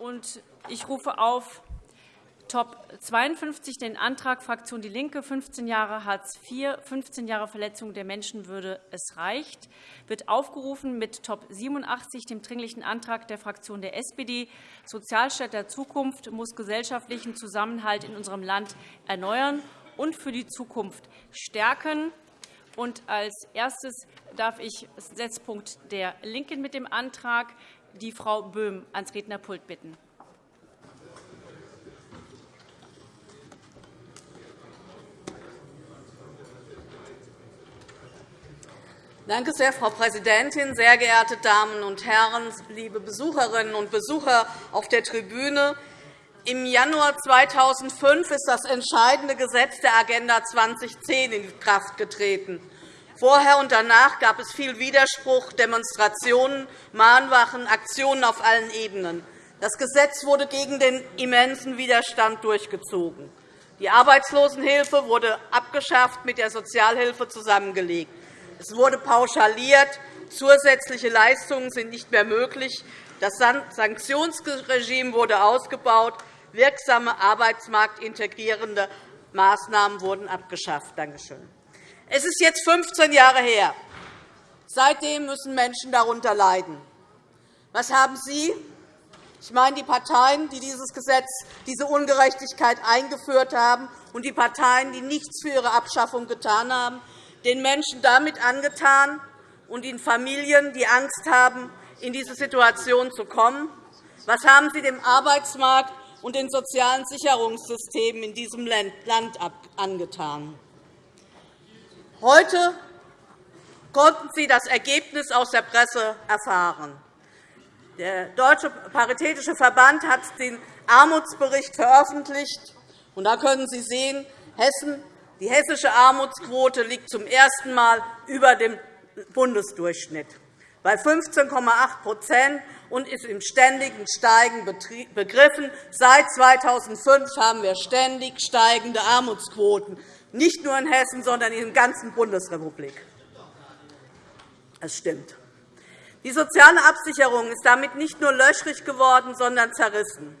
Und ich rufe auf Top 52 den Antrag Fraktion DIE LINKE, 15 Jahre Hartz IV, 15 Jahre Verletzung der Menschenwürde, es reicht, wird aufgerufen mit Top 87, dem Dringlichen Antrag der Fraktion der SPD, Sozialstaat der Zukunft muss gesellschaftlichen Zusammenhalt in unserem Land erneuern und für die Zukunft stärken. Und als erstes darf ich Setzpunkt der LINKEN mit dem Antrag die Frau Böhm ans Rednerpult bitten. Danke sehr, Frau Präsidentin, sehr geehrte Damen und Herren, liebe Besucherinnen und Besucher auf der Tribüne! Im Januar 2005 ist das entscheidende Gesetz der Agenda 2010 in Kraft getreten. Vorher und danach gab es viel Widerspruch, Demonstrationen, Mahnwachen, Aktionen auf allen Ebenen. Das Gesetz wurde gegen den immensen Widerstand durchgezogen. Die Arbeitslosenhilfe wurde abgeschafft, mit der Sozialhilfe zusammengelegt. Es wurde pauschaliert, zusätzliche Leistungen sind nicht mehr möglich, das Sanktionsregime wurde ausgebaut, wirksame arbeitsmarktintegrierende Maßnahmen wurden abgeschafft. Danke schön. Es ist jetzt 15 Jahre her. Seitdem müssen Menschen darunter leiden. Was haben Sie, ich meine die Parteien, die dieses Gesetz, diese Ungerechtigkeit eingeführt haben, und die Parteien, die nichts für ihre Abschaffung getan haben, den Menschen damit angetan und den Familien, die Angst haben, in diese Situation zu kommen? Was haben Sie dem Arbeitsmarkt und den sozialen Sicherungssystemen in diesem Land angetan? Heute konnten Sie das Ergebnis aus der Presse erfahren. Der Deutsche Paritätische Verband hat den Armutsbericht veröffentlicht. Da können Sie sehen, Hessen, die hessische Armutsquote liegt zum ersten Mal über dem Bundesdurchschnitt bei 15,8 und ist im ständigen Steigen begriffen. Seit 2005 haben wir ständig steigende Armutsquoten nicht nur in Hessen, sondern in der ganzen Bundesrepublik. Das stimmt. Die soziale Absicherung ist damit nicht nur löchrig geworden, sondern zerrissen.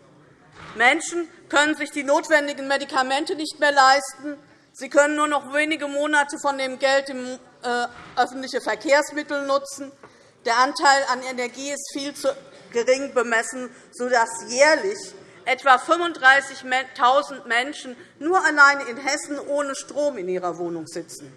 Menschen können sich die notwendigen Medikamente nicht mehr leisten. Sie können nur noch wenige Monate von dem Geld im äh, öffentliche Verkehrsmittel nutzen. Der Anteil an Energie ist viel zu gering bemessen, sodass jährlich etwa 35.000 Menschen nur allein in Hessen ohne Strom in ihrer Wohnung sitzen.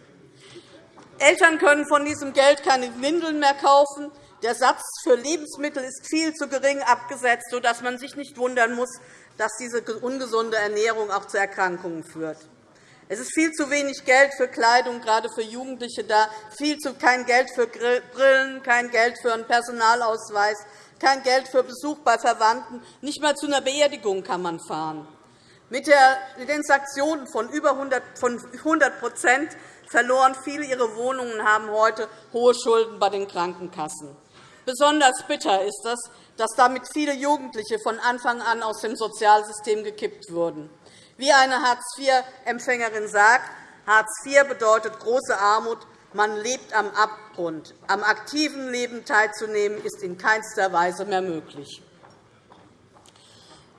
Eltern können von diesem Geld keine Windeln mehr kaufen. Der Satz für Lebensmittel ist viel zu gering abgesetzt, sodass man sich nicht wundern muss, dass diese ungesunde Ernährung auch zu Erkrankungen führt. Es ist viel zu wenig Geld für Kleidung, gerade für Jugendliche da, viel zu kein Geld für Brillen, kein Geld für einen Personalausweis, kein Geld für Besuch bei Verwandten, nicht einmal zu einer Beerdigung kann man fahren. Mit den Sanktionen von über 100 verloren viele ihre Wohnungen, und haben heute hohe Schulden bei den Krankenkassen. Besonders bitter ist es, dass damit viele Jugendliche von Anfang an aus dem Sozialsystem gekippt wurden. Wie eine Hartz-IV-Empfängerin sagt, Hartz IV bedeutet große Armut, man lebt am Abgrund. Am aktiven Leben teilzunehmen ist in keinster Weise mehr möglich.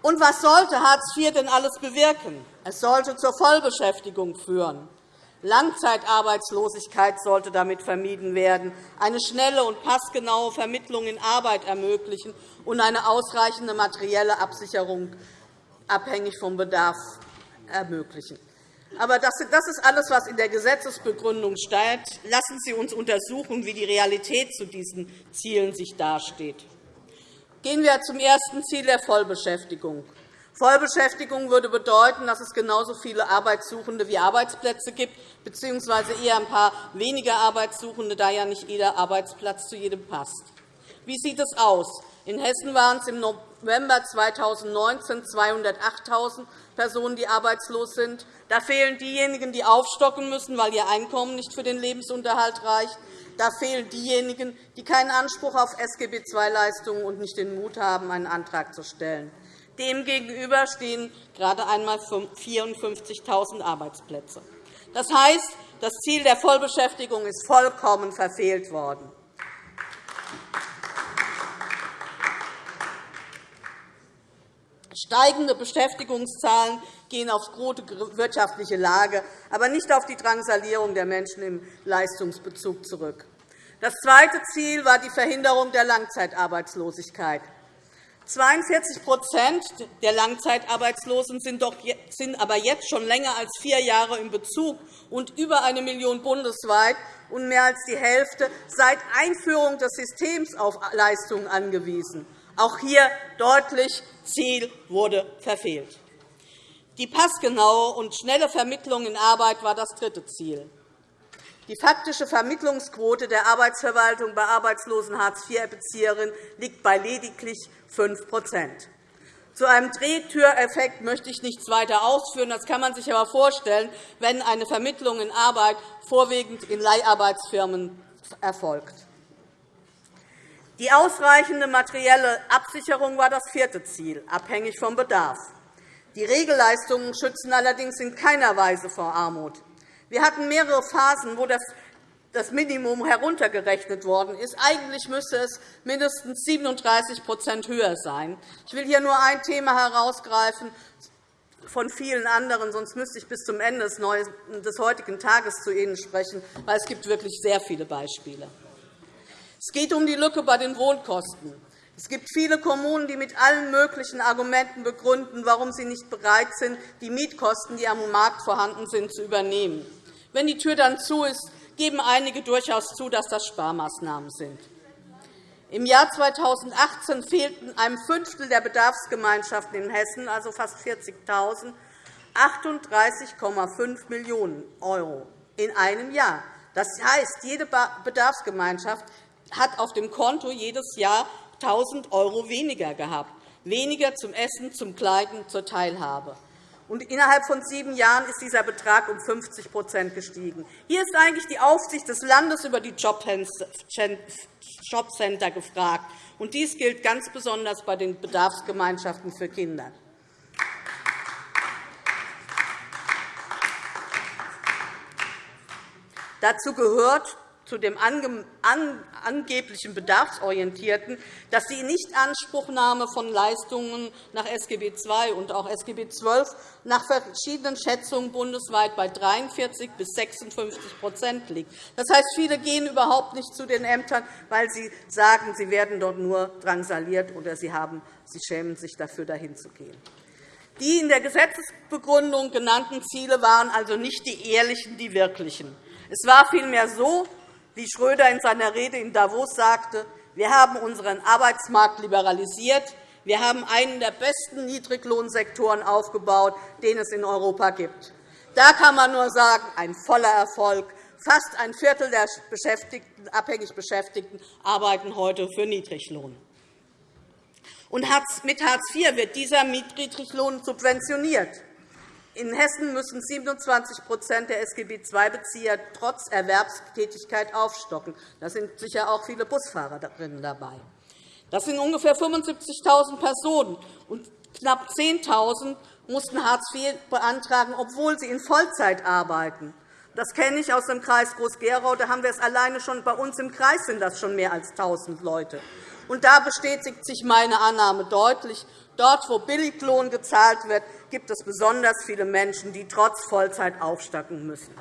Und was sollte Hartz IV denn alles bewirken? Es sollte zur Vollbeschäftigung führen. Langzeitarbeitslosigkeit sollte damit vermieden werden, eine schnelle und passgenaue Vermittlung in Arbeit ermöglichen und eine ausreichende materielle Absicherung abhängig vom Bedarf ermöglichen. Aber das ist alles, was in der Gesetzesbegründung steht. Lassen Sie uns untersuchen, wie die Realität zu diesen Zielen sich dasteht. Gehen wir zum ersten Ziel der Vollbeschäftigung. Vollbeschäftigung würde bedeuten, dass es genauso viele Arbeitssuchende wie Arbeitsplätze gibt, bzw. eher ein paar weniger Arbeitssuchende, da ja nicht jeder Arbeitsplatz zu jedem passt. Wie sieht es aus? In Hessen waren es im November 2019 208.000 Personen, die arbeitslos sind. Da fehlen diejenigen, die aufstocken müssen, weil ihr Einkommen nicht für den Lebensunterhalt reicht. Da fehlen diejenigen, die keinen Anspruch auf SGB-II-Leistungen und nicht den Mut haben, einen Antrag zu stellen. Demgegenüber stehen gerade einmal 54.000 Arbeitsplätze. Das heißt, das Ziel der Vollbeschäftigung ist vollkommen verfehlt worden. Steigende Beschäftigungszahlen gehen auf gute wirtschaftliche Lage, aber nicht auf die Drangsalierung der Menschen im Leistungsbezug zurück. Das zweite Ziel war die Verhinderung der Langzeitarbeitslosigkeit. 42% der Langzeitarbeitslosen sind aber jetzt schon länger als vier Jahre in Bezug und über eine Million bundesweit und mehr als die Hälfte seit Einführung des Systems auf Leistungen angewiesen. Auch hier deutlich, Ziel wurde verfehlt. Die passgenaue und schnelle Vermittlung in Arbeit war das dritte Ziel. Die faktische Vermittlungsquote der Arbeitsverwaltung bei arbeitslosen Hartz-IV-Bezieherinnen liegt bei lediglich 5% Zu einem Drehtüreffekt möchte ich nichts weiter ausführen. Das kann man sich aber vorstellen, wenn eine Vermittlung in Arbeit vorwiegend in Leiharbeitsfirmen erfolgt. Die ausreichende materielle Absicherung war das vierte Ziel, abhängig vom Bedarf. Die Regelleistungen schützen allerdings in keiner Weise vor Armut. Wir hatten mehrere Phasen, wo das Minimum heruntergerechnet worden ist. Eigentlich müsste es mindestens 37% höher sein. Ich will hier nur ein Thema herausgreifen von vielen anderen, sonst müsste ich bis zum Ende des heutigen Tages zu Ihnen sprechen, weil es gibt wirklich sehr viele Beispiele. Es geht um die Lücke bei den Wohnkosten. Es gibt viele Kommunen, die mit allen möglichen Argumenten begründen, warum sie nicht bereit sind, die Mietkosten, die am Markt vorhanden sind, zu übernehmen. Wenn die Tür dann zu ist, geben einige durchaus zu, dass das Sparmaßnahmen sind. Im Jahr 2018 fehlten einem Fünftel der Bedarfsgemeinschaften in Hessen, also fast 40.000, 38,5 Millionen € in einem Jahr. Das heißt, jede Bedarfsgemeinschaft hat auf dem Konto jedes Jahr 1.000 € weniger gehabt, weniger zum Essen, zum Kleiden, zur Teilhabe. Und innerhalb von sieben Jahren ist dieser Betrag um 50% gestiegen. Hier ist eigentlich die Aufsicht des Landes über die Jobcenter gefragt. Und dies gilt ganz besonders bei den Bedarfsgemeinschaften für Kinder. Dazu gehört zu dem angeblichen Bedarfsorientierten, dass die Nichtanspruchnahme von Leistungen nach SGB II und auch SGB XII nach verschiedenen Schätzungen bundesweit bei 43 bis 56% liegt. Das heißt, viele gehen überhaupt nicht zu den Ämtern, weil sie sagen, sie werden dort nur drangsaliert oder sie, haben, sie schämen sich dafür, dahin zu gehen. Die in der Gesetzesbegründung genannten Ziele waren also nicht die ehrlichen, die wirklichen. Es war vielmehr so, wie Schröder in seiner Rede in Davos sagte, wir haben unseren Arbeitsmarkt liberalisiert, wir haben einen der besten Niedriglohnsektoren aufgebaut, den es in Europa gibt. Da kann man nur sagen, ein voller Erfolg. Fast ein Viertel der Beschäftigten, abhängig Beschäftigten arbeiten heute für Niedriglohn. Und mit Hartz IV wird dieser Niedriglohn subventioniert. In Hessen müssen 27% der SGB-II-Bezieher trotz Erwerbstätigkeit aufstocken. Da sind sicher auch viele Busfahrerinnen dabei. Das sind ungefähr 75.000 Personen, und knapp 10.000 mussten Hartz IV beantragen, obwohl sie in Vollzeit arbeiten. Das kenne ich aus dem Kreis Groß-Gerau. Da haben wir es alleine schon bei uns im Kreis sind das schon mehr als 1.000 Leute. Und da bestätigt sich meine Annahme deutlich. Dort, wo Billiglohn gezahlt wird, gibt es besonders viele Menschen, die trotz Vollzeit aufstocken müssen.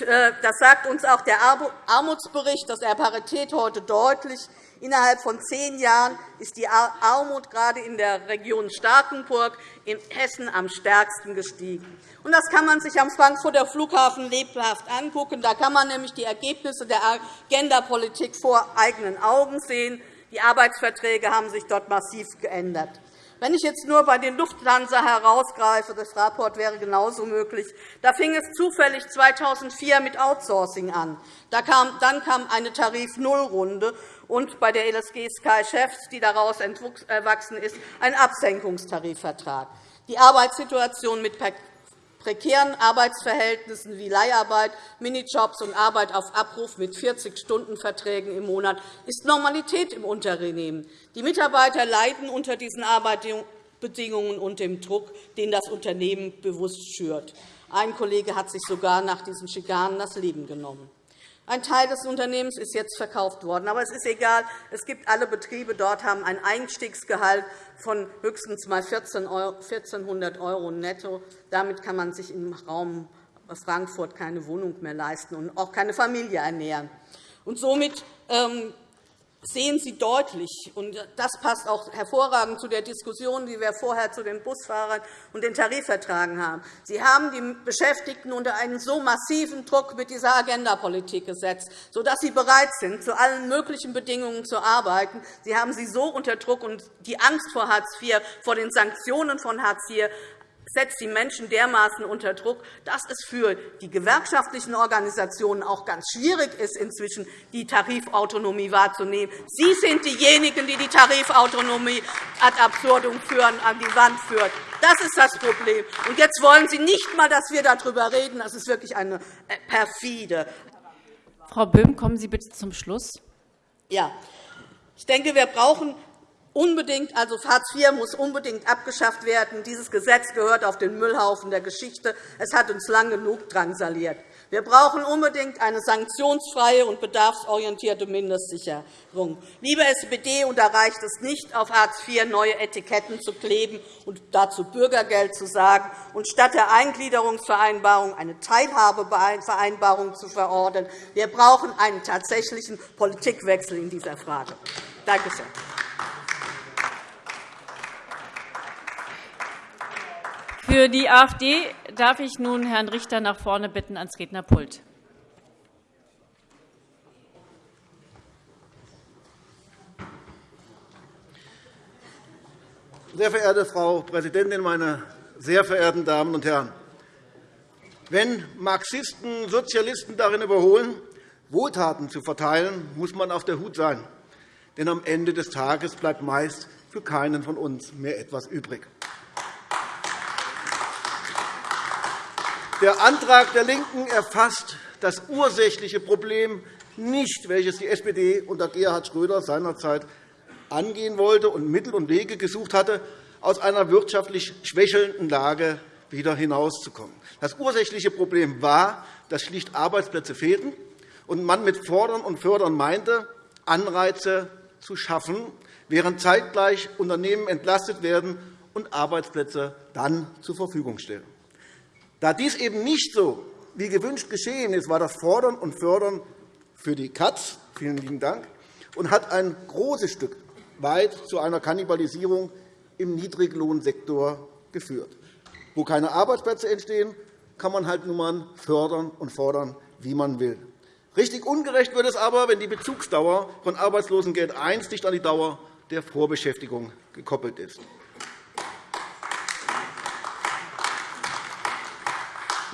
Äh, das sagt uns auch der Armutsbericht, dass er Parität heute deutlich. Innerhalb von zehn Jahren ist die Armut gerade in der Region Starkenburg in Hessen am stärksten gestiegen. Das kann man sich am Frankfurter Flughafen lebhaft angucken. Da kann man nämlich die Ergebnisse der Agendapolitik vor eigenen Augen sehen. Die Arbeitsverträge haben sich dort massiv geändert. Wenn ich jetzt nur bei den Lufthansa herausgreife, das Rapport wäre genauso möglich, da fing es zufällig 2004 mit Outsourcing an. Dann kam eine Tarif-Null-Runde und bei der LSG Sky Chefs, die daraus erwachsen ist, ein Absenkungstarifvertrag. Die Arbeitssituation mit prekären Arbeitsverhältnissen wie Leiharbeit, Minijobs und Arbeit auf Abruf mit 40-Stunden-Verträgen im Monat ist Normalität im Unternehmen. Die Mitarbeiter leiden unter diesen Arbeitsbedingungen und dem Druck, den das Unternehmen bewusst schürt. Ein Kollege hat sich sogar nach diesen Schikanen das Leben genommen. Ein Teil des Unternehmens ist jetzt verkauft worden. Aber es ist egal. Es gibt alle Betriebe dort haben ein Einstiegsgehalt von höchstens mal 1.400 € netto. Damit kann man sich im Raum Frankfurt keine Wohnung mehr leisten und auch keine Familie ernähren. Und somit ähm, sehen Sie deutlich, und das passt auch hervorragend zu der Diskussion, die wir vorher zu den Busfahrern und den Tarifverträgen haben. Sie haben die Beschäftigten unter einen so massiven Druck mit dieser Agendapolitik gesetzt, sodass sie bereit sind, zu allen möglichen Bedingungen zu arbeiten. Sie haben sie so unter Druck, und die Angst vor Hartz IV, vor den Sanktionen von Hartz IV setzt die Menschen dermaßen unter Druck, dass es für die gewerkschaftlichen Organisationen auch ganz schwierig ist, inzwischen die Tarifautonomie wahrzunehmen. Sie sind diejenigen, die die Tarifautonomie ad absurdum führen, an die Wand führen. Das ist das Problem. Und jetzt wollen Sie nicht einmal, dass wir darüber reden. Das ist wirklich eine äh, perfide. Frau Böhm, kommen Sie bitte zum Schluss. Ja. Ich denke, wir brauchen Unbedingt, also Hartz IV muss unbedingt abgeschafft werden. Dieses Gesetz gehört auf den Müllhaufen der Geschichte. Es hat uns lang genug drangsaliert. Wir brauchen unbedingt eine sanktionsfreie und bedarfsorientierte Mindestsicherung. Liebe SPD, und da reicht es nicht, auf Hartz IV neue Etiketten zu kleben und dazu Bürgergeld zu sagen und statt der Eingliederungsvereinbarung eine Teilhabevereinbarung zu verordnen. Wir brauchen einen tatsächlichen Politikwechsel in dieser Frage. Danke sehr. Für die AfD darf ich nun Herrn Richter nach vorne bitten ans Rednerpult. Sehr verehrte Frau Präsidentin, meine sehr verehrten Damen und Herren! Wenn Marxisten Sozialisten darin überholen, Wohltaten zu verteilen, muss man auf der Hut sein. Denn am Ende des Tages bleibt meist für keinen von uns mehr etwas übrig. Der Antrag der LINKEN erfasst das ursächliche Problem nicht, welches die SPD unter Gerhard Schröder seinerzeit angehen wollte und Mittel und Wege gesucht hatte, aus einer wirtschaftlich schwächelnden Lage wieder hinauszukommen. Das ursächliche Problem war, dass schlicht Arbeitsplätze fehlten und man mit Fordern und Fördern meinte, Anreize zu schaffen, während zeitgleich Unternehmen entlastet werden und Arbeitsplätze dann zur Verfügung stellen. Da dies eben nicht so wie gewünscht geschehen ist, war das Fordern und Fördern für die Katz vielen lieben Dank und hat ein großes Stück weit zu einer Kannibalisierung im Niedriglohnsektor geführt. Wo keine Arbeitsplätze entstehen, kann man halt nun mal fördern und fordern, wie man will. Richtig ungerecht wird es aber, wenn die Bezugsdauer von Arbeitslosengeld I nicht an die Dauer der Vorbeschäftigung gekoppelt ist.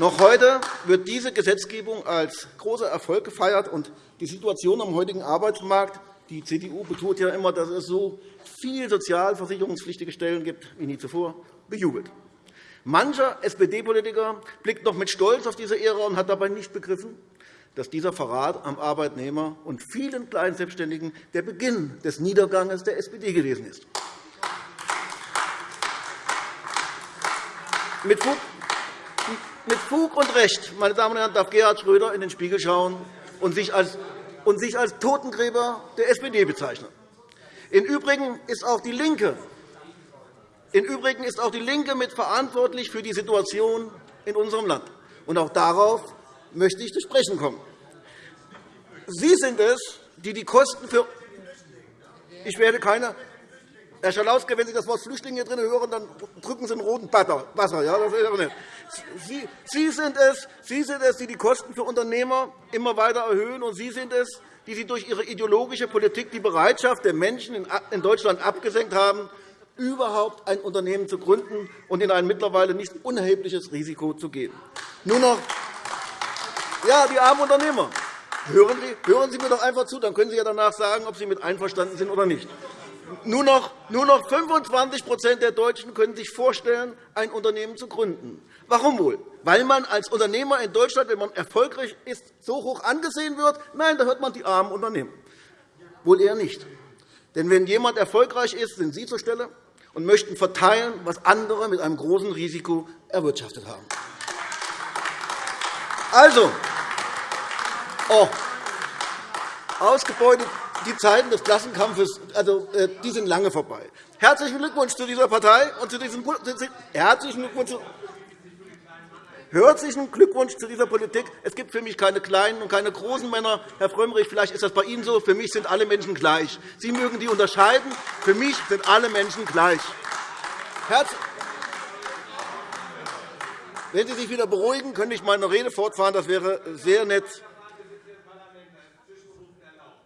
Noch heute wird diese Gesetzgebung als großer Erfolg gefeiert, und die Situation am heutigen Arbeitsmarkt die CDU betont ja immer, dass es so viele sozialversicherungspflichtige Stellen gibt wie nie zuvor, bejubelt. Mancher SPD-Politiker blickt noch mit Stolz auf diese Ära und hat dabei nicht begriffen, dass dieser Verrat am Arbeitnehmer und vielen kleinen Selbstständigen der Beginn des Niedergangs der SPD gewesen ist. Mit Fug und Recht, meine Damen und Herren, darf Gerhard Schröder in den Spiegel schauen und sich als, und sich als Totengräber der SPD bezeichnen. Im Übrigen ist auch die LINKE im Übrigen ist auch DIE LINKE mit für die Situation in unserem Land. Und auch darauf möchte ich zu sprechen kommen. Sie sind es, die die Kosten für ich werde keine Herr Schalauske, wenn Sie das Wort Flüchtlinge hier drin hören, dann drücken Sie einen roten Wasser. Ja. Sie, Sie, sind es, Sie sind es, die die Kosten für Unternehmer immer weiter erhöhen, und Sie sind es, die Sie durch Ihre ideologische Politik die Bereitschaft der Menschen in Deutschland abgesenkt haben, überhaupt ein Unternehmen zu gründen und in ein mittlerweile nicht unerhebliches Risiko zu gehen. Nur noch ja, die armen Unternehmer. Hören Sie, hören Sie mir doch einfach zu, dann können Sie ja danach sagen, ob Sie mit einverstanden sind oder nicht. Nur noch, nur noch 25% der Deutschen können sich vorstellen, ein Unternehmen zu gründen. Warum wohl? Weil man als Unternehmer in Deutschland, wenn man erfolgreich ist, so hoch angesehen wird? Nein, da hört man die armen Unternehmen. Wohl eher nicht. Denn wenn jemand erfolgreich ist, sind Sie zur Stelle und möchten verteilen, was andere mit einem großen Risiko erwirtschaftet haben. Also, oh, ausgebeutet. Die Zeiten des Klassenkampfes also, äh, die sind lange vorbei. Herzlichen Glückwunsch zu dieser Partei und zu diesem herzlichen Glückwunsch Herzlichen Glückwunsch zu dieser Politik. Es gibt für mich keine kleinen und keine großen Männer. Herr Frömmrich, vielleicht ist das bei Ihnen so. Für mich sind alle Menschen gleich. Sie mögen die unterscheiden. Für mich sind alle Menschen gleich. Wenn Sie sich wieder beruhigen, könnte ich meine Rede fortfahren. Das wäre sehr nett.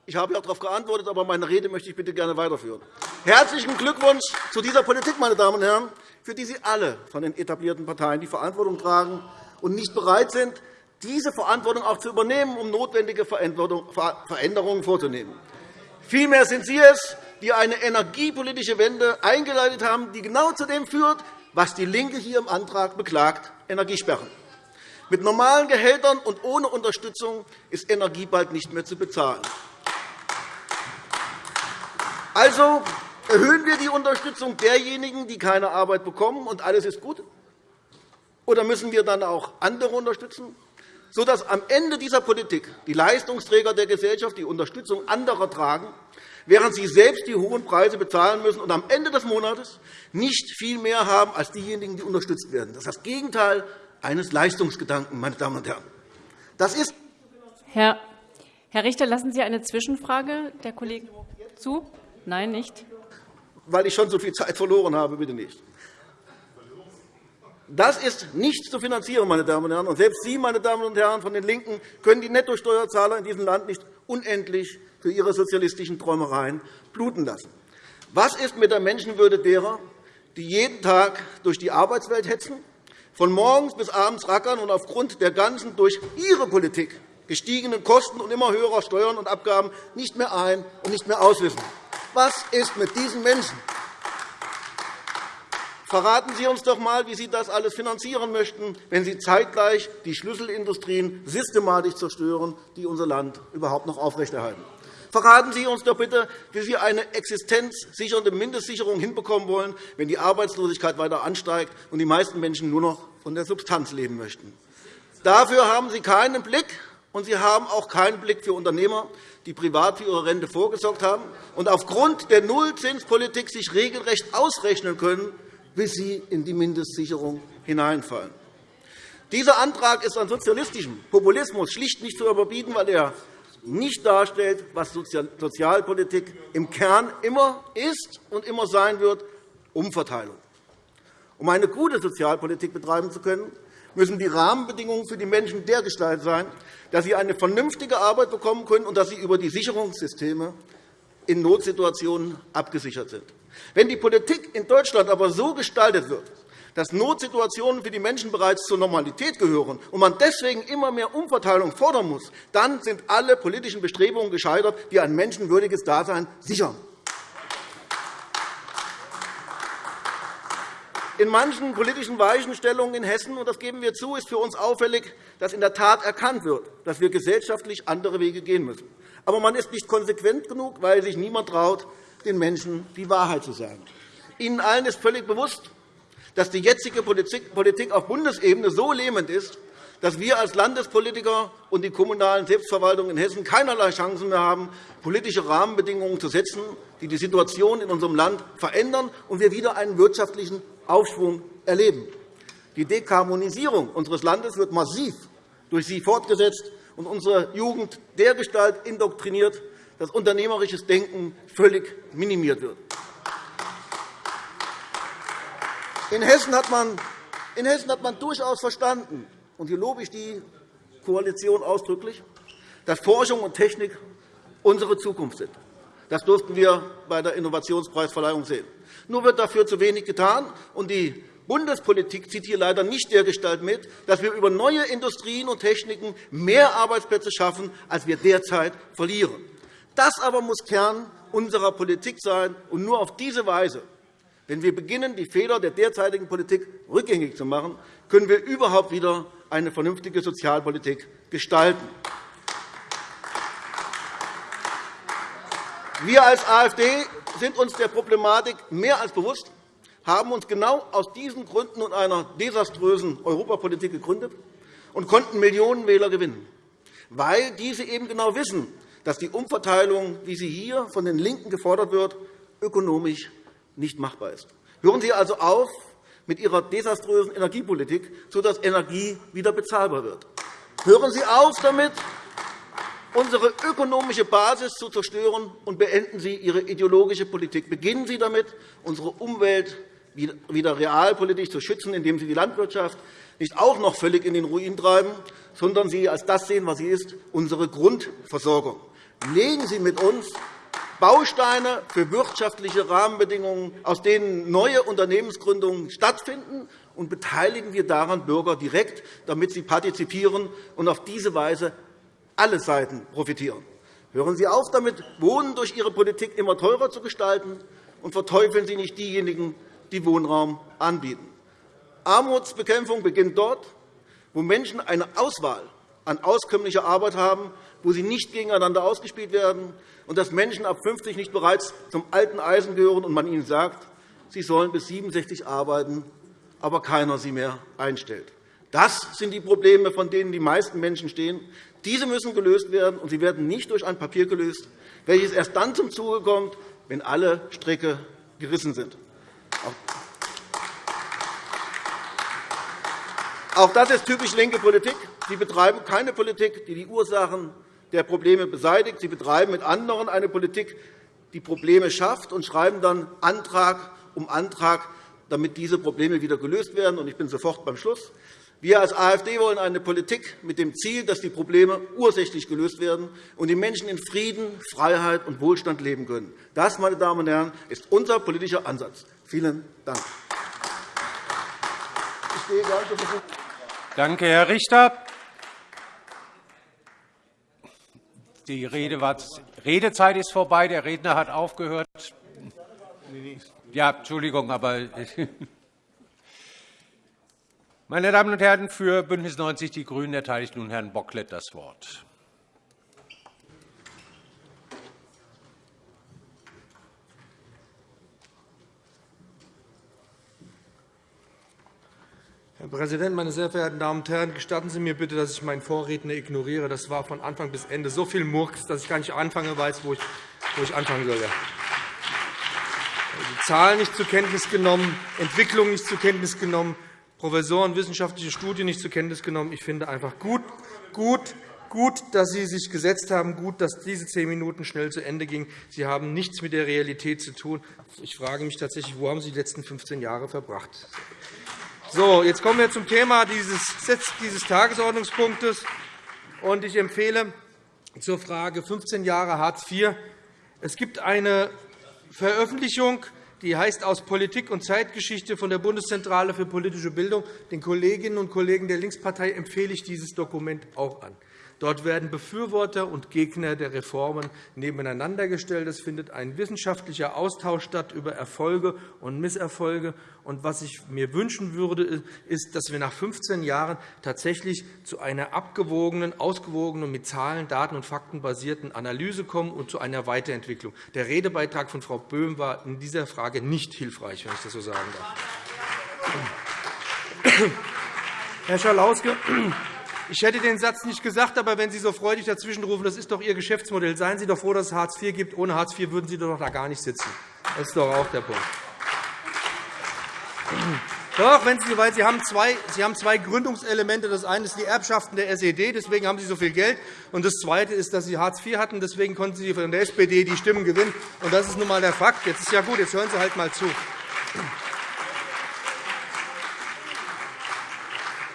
Ich habe ja darauf geantwortet, aber meine Rede möchte ich bitte gerne weiterführen. Herzlichen Glückwunsch zu dieser Politik, meine Damen und Herren, für die Sie alle von den etablierten Parteien die Verantwortung tragen und nicht bereit sind, diese Verantwortung auch zu übernehmen, um notwendige Veränderungen vorzunehmen. Vielmehr sind Sie es, die eine energiepolitische Wende eingeleitet haben, die genau zu dem führt, was DIE LINKE hier im Antrag beklagt, Energiesperren. Mit normalen Gehältern und ohne Unterstützung ist Energie bald nicht mehr zu bezahlen. Also erhöhen wir die Unterstützung derjenigen, die keine Arbeit bekommen, und alles ist gut? Oder müssen wir dann auch andere unterstützen, sodass am Ende dieser Politik die Leistungsträger der Gesellschaft die Unterstützung anderer tragen, während sie selbst die hohen Preise bezahlen müssen und am Ende des Monats nicht viel mehr haben als diejenigen, die unterstützt werden? Das ist das Gegenteil eines Leistungsgedanken, meine Damen und Herren. Das ist Herr Richter, lassen Sie eine Zwischenfrage der Kollegen zu? Nein, nicht. Weil ich schon so viel Zeit verloren habe, bitte nicht. Das ist nicht zu finanzieren, meine Damen und Herren. Und selbst Sie, meine Damen und Herren von den LINKEN, können die Nettosteuerzahler in diesem Land nicht unendlich für ihre sozialistischen Träumereien bluten lassen. Was ist mit der Menschenwürde derer, die jeden Tag durch die Arbeitswelt hetzen, von morgens bis abends rackern und aufgrund der ganzen durch Ihre Politik gestiegenen Kosten und immer höherer Steuern und Abgaben nicht mehr ein- und nicht mehr auswissen? Was ist mit diesen Menschen? Verraten Sie uns doch einmal, wie Sie das alles finanzieren möchten, wenn Sie zeitgleich die Schlüsselindustrien systematisch zerstören, die unser Land überhaupt noch aufrechterhalten. Verraten Sie uns doch bitte, wie Sie eine existenzsichernde Mindestsicherung hinbekommen wollen, wenn die Arbeitslosigkeit weiter ansteigt und die meisten Menschen nur noch von der Substanz leben möchten. Dafür haben Sie keinen Blick, und Sie haben auch keinen Blick für Unternehmer, die privat für ihre Rente vorgesorgt haben und aufgrund der Nullzinspolitik sich regelrecht ausrechnen können, bis sie in die Mindestsicherung hineinfallen. Dieser Antrag ist an sozialistischem Populismus schlicht nicht zu überbieten, weil er nicht darstellt, was Sozialpolitik im Kern immer ist und immer sein wird, Umverteilung. Um eine gute Sozialpolitik betreiben zu können, müssen die Rahmenbedingungen für die Menschen dergestalt sein, dass sie eine vernünftige Arbeit bekommen können und dass sie über die Sicherungssysteme in Notsituationen abgesichert sind. Wenn die Politik in Deutschland aber so gestaltet wird, dass Notsituationen für die Menschen bereits zur Normalität gehören und man deswegen immer mehr Umverteilung fordern muss, dann sind alle politischen Bestrebungen gescheitert, die ein menschenwürdiges Dasein sichern. In manchen politischen Weichenstellungen in Hessen, und das geben wir zu, ist für uns auffällig, dass in der Tat erkannt wird, dass wir gesellschaftlich andere Wege gehen müssen. Aber man ist nicht konsequent genug, weil sich niemand traut, den Menschen die Wahrheit zu sagen. Ihnen allen ist völlig bewusst, dass die jetzige Politik auf Bundesebene so lähmend ist, dass wir als Landespolitiker und die kommunalen Selbstverwaltungen in Hessen keinerlei Chancen mehr haben, politische Rahmenbedingungen zu setzen, die die Situation in unserem Land verändern und wir wieder einen wirtschaftlichen Aufschwung erleben. Die Dekarbonisierung unseres Landes wird massiv durch Sie fortgesetzt und unsere Jugend dergestalt indoktriniert, dass unternehmerisches Denken völlig minimiert wird. In Hessen hat man, in Hessen hat man durchaus verstanden, und hier lobe ich die Koalition ausdrücklich, dass Forschung und Technik unsere Zukunft sind. Das durften wir bei der Innovationspreisverleihung sehen. Nur wird dafür zu wenig getan, und die Bundespolitik zieht hier leider nicht dergestalt mit, dass wir über neue Industrien und Techniken mehr Arbeitsplätze schaffen, als wir derzeit verlieren. Das aber muss Kern unserer Politik sein, und nur auf diese Weise wenn wir beginnen, die Fehler der derzeitigen Politik rückgängig zu machen, können wir überhaupt wieder eine vernünftige Sozialpolitik gestalten. Wir als AfD sind uns der Problematik mehr als bewusst, haben uns genau aus diesen Gründen und einer desaströsen Europapolitik gegründet und konnten Millionen Wähler gewinnen, weil diese eben genau wissen, dass die Umverteilung, wie sie hier von den LINKEN gefordert wird, ökonomisch nicht machbar ist. Hören Sie also auf mit Ihrer desaströsen Energiepolitik, sodass Energie wieder bezahlbar wird. Hören Sie auf damit, unsere ökonomische Basis zu zerstören, und beenden Sie Ihre ideologische Politik. Beginnen Sie damit, unsere Umwelt wieder realpolitisch zu schützen, indem Sie die Landwirtschaft nicht auch noch völlig in den Ruin treiben, sondern sie als das sehen, was sie ist, unsere Grundversorgung. Legen Sie mit uns Bausteine für wirtschaftliche Rahmenbedingungen, aus denen neue Unternehmensgründungen stattfinden, und beteiligen wir daran Bürger direkt, damit sie partizipieren und auf diese Weise alle Seiten profitieren. Hören Sie auf damit, Wohnen durch Ihre Politik immer teurer zu gestalten, und verteufeln Sie nicht diejenigen, die Wohnraum anbieten. Armutsbekämpfung beginnt dort, wo Menschen eine Auswahl an auskömmlicher Arbeit haben, wo sie nicht gegeneinander ausgespielt werden, und dass Menschen ab 50 nicht bereits zum alten Eisen gehören und man ihnen sagt, sie sollen bis 67 arbeiten, aber keiner sie mehr einstellt. Das sind die Probleme, von denen die meisten Menschen stehen. Diese müssen gelöst werden, und sie werden nicht durch ein Papier gelöst, welches erst dann zum Zuge kommt, wenn alle Stricke gerissen sind. Auch das ist typisch linke Politik. Sie betreiben keine Politik, die die Ursachen der Probleme beseitigt. Sie betreiben mit anderen eine Politik, die Probleme schafft, und schreiben dann Antrag um Antrag, damit diese Probleme wieder gelöst werden. Ich bin sofort beim Schluss. Wir als AfD wollen eine Politik mit dem Ziel, dass die Probleme ursächlich gelöst werden und die Menschen in Frieden, Freiheit und Wohlstand leben können. Das, meine Damen und Herren, ist unser politischer Ansatz. Vielen Dank. Danke, Herr Richter. Die Redezeit ist vorbei. Der Redner hat aufgehört. Ja, Entschuldigung, aber meine Damen und Herren, für BÜNDNIS 90 die GRÜNEN erteile ich nun Herrn Bocklet das Wort. Herr Präsident, meine sehr verehrten Damen und Herren! Gestatten Sie mir bitte, dass ich meinen Vorredner ignoriere. Das war von Anfang bis Ende so viel Murks, dass ich gar nicht anfangen weiß, wo ich, anfangen soll. Die Zahlen nicht zur Kenntnis genommen, Entwicklung nicht zur Kenntnis genommen, Professoren wissenschaftliche Studien nicht zur Kenntnis genommen. Ich finde einfach gut, gut, gut, dass Sie sich gesetzt haben, gut, dass diese zehn Minuten schnell zu Ende gingen. Sie haben nichts mit der Realität zu tun. Ich frage mich tatsächlich, wo haben Sie die letzten 15 Jahre verbracht? So, jetzt kommen wir zum Thema dieses, dieses Tagesordnungspunktes. Ich empfehle zur Frage 15 Jahre Hartz IV. Es gibt eine Veröffentlichung, die heißt aus Politik und Zeitgeschichte von der Bundeszentrale für politische Bildung. Den Kolleginnen und Kollegen der Linkspartei empfehle ich dieses Dokument auch an. Dort werden Befürworter und Gegner der Reformen nebeneinander gestellt. Es findet ein wissenschaftlicher Austausch statt über Erfolge und Misserfolge. Und was ich mir wünschen würde, ist, dass wir nach 15 Jahren tatsächlich zu einer abgewogenen, ausgewogenen mit Zahlen, Daten und Fakten basierten Analyse kommen und zu einer Weiterentwicklung. Der Redebeitrag von Frau Böhm war in dieser Frage nicht hilfreich, wenn ich das so sagen darf. Herr Schalauske, ich hätte den Satz nicht gesagt, aber wenn Sie so freudig dazwischenrufen, das ist doch Ihr Geschäftsmodell. Seien Sie doch froh, dass es Hartz IV gibt. Ohne Hartz IV würden Sie doch da gar nicht sitzen. Das ist doch auch der Punkt. Doch, wenn Sie, weil Sie haben, zwei, Sie haben zwei Gründungselemente. Das eine ist die Erbschaften der SED, deswegen haben Sie so viel Geld. Und das Zweite ist, dass Sie Hartz IV hatten, deswegen konnten Sie von der SPD die Stimmen gewinnen. Und das ist nun einmal der Fakt. Jetzt ist ja gut, jetzt hören Sie halt einmal zu.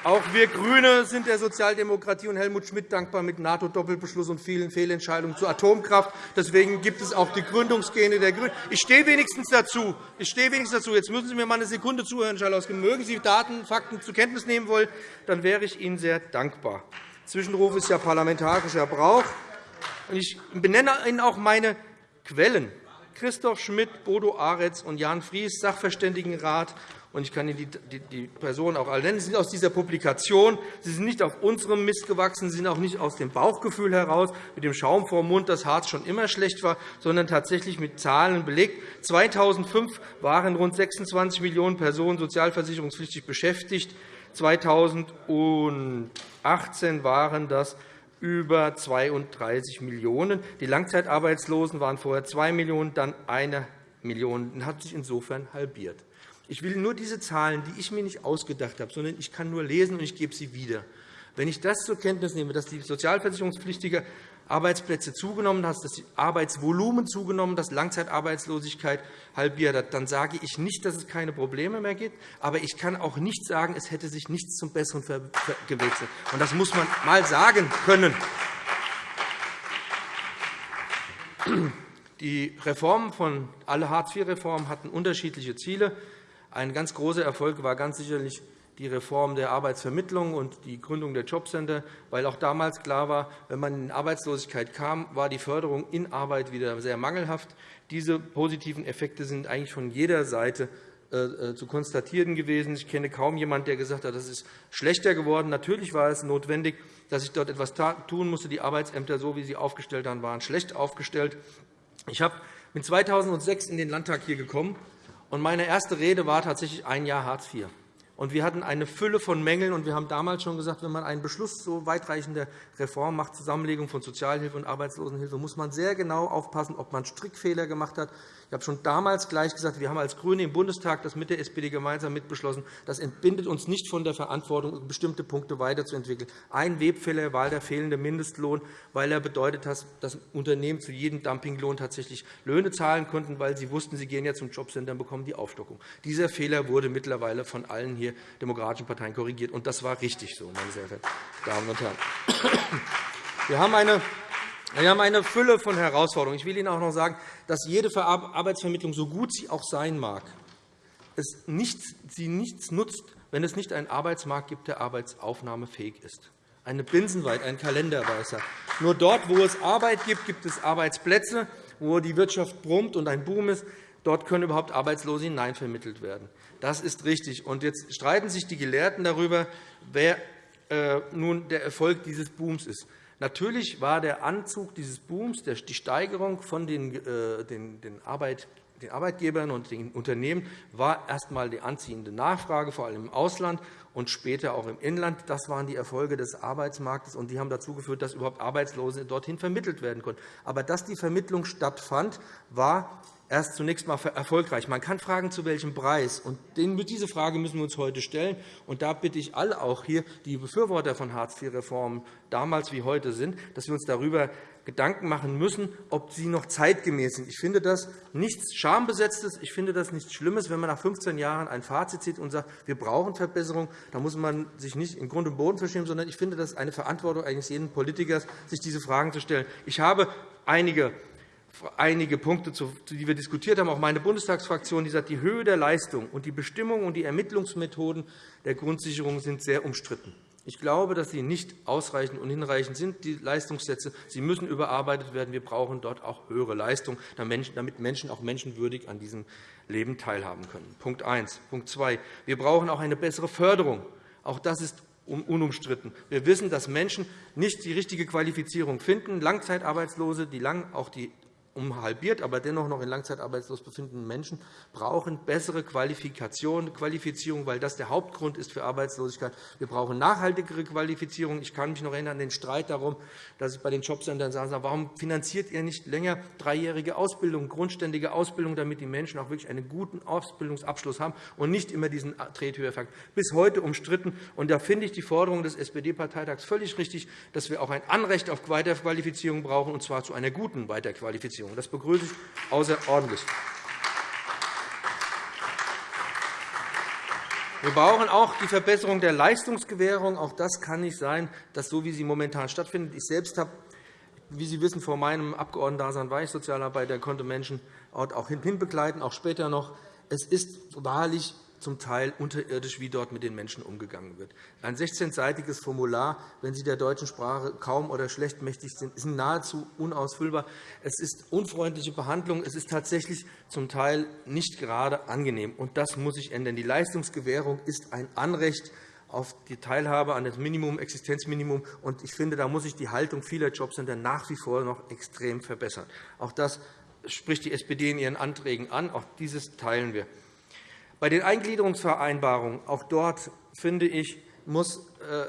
Auch wir GRÜNE sind der Sozialdemokratie und Helmut Schmidt dankbar mit NATO-Doppelbeschluss und vielen Fehlentscheidungen zur Atomkraft. Deswegen gibt es auch die Gründungsgene der GRÜNEN. Ich stehe wenigstens dazu. Ich stehe wenigstens dazu. Jetzt müssen Sie mir mal eine Sekunde zuhören, Herr Schalauske. Mögen Sie Daten, Fakten zur Kenntnis nehmen wollen, dann wäre ich Ihnen sehr dankbar. Zwischenruf ist ja parlamentarischer Brauch. Ich benenne Ihnen auch meine Quellen. Christoph Schmidt, Bodo Aretz und Jan Fries, Sachverständigenrat und ich kann Ihnen die Personen auch alle nennen. Sie sind aus dieser Publikation. Sie sind nicht auf unserem Mist gewachsen. Sie sind auch nicht aus dem Bauchgefühl heraus, mit dem Schaum vor dem Mund, dass Harz schon immer schlecht war, sondern tatsächlich mit Zahlen belegt. 2005 waren rund 26 Millionen Personen sozialversicherungspflichtig beschäftigt. 2018 waren das über 32 Millionen €. Die Langzeitarbeitslosen waren vorher 2 Millionen €, dann 1 Million. Das hat sich insofern halbiert. Ich will nur diese Zahlen, die ich mir nicht ausgedacht habe, sondern ich kann nur lesen, und ich gebe sie wieder. Wenn ich das zur Kenntnis nehme, dass die sozialversicherungspflichtige Arbeitsplätze zugenommen dass das Arbeitsvolumen zugenommen dass Langzeitarbeitslosigkeit halbiert hat, dann sage ich nicht, dass es keine Probleme mehr gibt. Aber ich kann auch nicht sagen, es hätte sich nichts zum Besseren gewechselt. Das muss man einmal sagen können. Die Reformen von alle Hartz-IV-Reformen hatten unterschiedliche Ziele. Ein ganz großer Erfolg war ganz sicherlich die Reform der Arbeitsvermittlung und die Gründung der Jobcenter, weil auch damals klar war, wenn man in Arbeitslosigkeit kam, war die Förderung in Arbeit wieder sehr mangelhaft. Diese positiven Effekte sind eigentlich von jeder Seite äh, äh, zu konstatieren gewesen. Ich kenne kaum jemanden, der gesagt hat, das ist schlechter geworden. Natürlich war es notwendig, dass ich dort etwas tun musste. Die Arbeitsämter, so wie sie aufgestellt waren, waren schlecht aufgestellt. Ich bin 2006 in den Landtag hier gekommen, und meine erste Rede war tatsächlich ein Jahr Hartz IV. Und wir hatten eine Fülle von Mängeln. Und wir haben damals schon gesagt, wenn man einen Beschluss so weitreichender Reform macht, Zusammenlegung von Sozialhilfe und Arbeitslosenhilfe, muss man sehr genau aufpassen, ob man Strickfehler gemacht hat. Ich habe schon damals gleich gesagt, wir haben als GRÜNE im Bundestag das mit der SPD gemeinsam mitbeschlossen. Das entbindet uns nicht von der Verantwortung, bestimmte Punkte weiterzuentwickeln. Ein Webfehler war der fehlende Mindestlohn, weil er bedeutet hat, dass Unternehmen zu jedem Dumpinglohn tatsächlich Löhne zahlen konnten, weil sie wussten, sie gehen ja zum Jobcenter und bekommen die Aufstockung. Dieser Fehler wurde mittlerweile von allen hier demokratischen Parteien korrigiert. Und das war richtig so, meine sehr verehrten Damen und Herren. Wir haben eine wir haben eine Fülle von Herausforderungen. Ich will Ihnen auch noch sagen, dass jede Arbeitsvermittlung, so gut sie auch sein mag, es nichts, sie nichts nutzt, wenn es nicht einen Arbeitsmarkt gibt, der arbeitsaufnahmefähig ist. Eine Binsenweit, ein Kalenderweißer. Nur dort, wo es Arbeit gibt, gibt es Arbeitsplätze, wo die Wirtschaft brummt und ein Boom ist. Dort können überhaupt Arbeitslose hineinvermittelt werden. Das ist richtig. Und jetzt streiten sich die Gelehrten darüber, wer äh, nun der Erfolg dieses Booms ist. Natürlich war der Anzug dieses Booms, die Steigerung von den, äh, den Arbeitgebern und den Unternehmen war erst einmal die anziehende Nachfrage, vor allem im Ausland und später auch im Inland. Das waren die Erfolge des Arbeitsmarktes, und die haben dazu geführt, dass überhaupt Arbeitslose dorthin vermittelt werden konnten. Aber dass die Vermittlung stattfand, war erst zunächst einmal erfolgreich. Man kann fragen, zu welchem Preis. Und diese Frage müssen wir uns heute stellen. Und da bitte ich alle auch hier, die Befürworter von Hartz-IV-Reformen damals wie heute sind, dass wir uns darüber Gedanken machen müssen, ob sie noch zeitgemäß sind. Ich finde das nichts Schambesetztes. Ich finde das nichts Schlimmes, wenn man nach 15 Jahren ein Fazit zieht und sagt, wir brauchen Verbesserung. Da muss man sich nicht in Grund und Boden verschämen, sondern ich finde das eine Verantwortung eines jeden Politikers, sich diese Fragen zu stellen. Ich habe einige einige Punkte, die wir diskutiert haben, auch meine Bundestagsfraktion, die sagt, die Höhe der Leistung und die Bestimmungen und die Ermittlungsmethoden der Grundsicherung sind sehr umstritten. Ich glaube, dass sie nicht ausreichend und hinreichend sind, die Leistungssätze. Sie müssen überarbeitet werden. Wir brauchen dort auch höhere Leistung, damit Menschen auch menschenwürdig an diesem Leben teilhaben können. Punkt 1. Punkt 2. Wir brauchen auch eine bessere Förderung. Auch das ist unumstritten. Wir wissen, dass Menschen nicht die richtige Qualifizierung finden. Langzeitarbeitslose, die lang auch die um halbiert, aber dennoch noch in Langzeitarbeitslos befindenden Menschen brauchen bessere Qualifikation, Qualifizierung, weil das der Hauptgrund ist für Arbeitslosigkeit. Wir brauchen nachhaltigere Qualifizierung. Ich kann mich noch erinnern an den Streit darum, dass ich bei den Jobcentern sage, warum finanziert ihr nicht länger dreijährige Ausbildung, grundständige Ausbildung, damit die Menschen auch wirklich einen guten Ausbildungsabschluss haben und nicht immer diesen Trethöherfakt. Bis heute umstritten. Und da finde ich die Forderung des SPD-Parteitags völlig richtig, dass wir auch ein Anrecht auf Weiterqualifizierung brauchen, und zwar zu einer guten Weiterqualifizierung. Veränderung. Das begrüße ich außerordentlich. Wir brauchen auch die Verbesserung der Leistungsgewährung. Auch das kann nicht sein, dass so wie sie momentan stattfindet. Ich selbst habe, wie Sie wissen, vor meinem Abgeordnetendasein war ich Sozialarbeiter, konnte Menschen auch hinbegleiten, auch später noch. Es ist wahrlich zum Teil unterirdisch, wie dort mit den Menschen umgegangen wird. Ein 16-seitiges Formular, wenn Sie der deutschen Sprache kaum oder schlecht mächtig sind, ist nahezu unausfüllbar. Es ist unfreundliche Behandlung. Es ist tatsächlich zum Teil nicht gerade angenehm. Und das muss sich ändern. Die Leistungsgewährung ist ein Anrecht auf die Teilhabe an das Minimum, Existenzminimum. Und ich finde, da muss sich die Haltung vieler Jobcenter nach wie vor noch extrem verbessern. Auch das spricht die SPD in ihren Anträgen an. Auch dieses teilen wir. Bei den Eingliederungsvereinbarungen, auch dort finde ich, muss äh,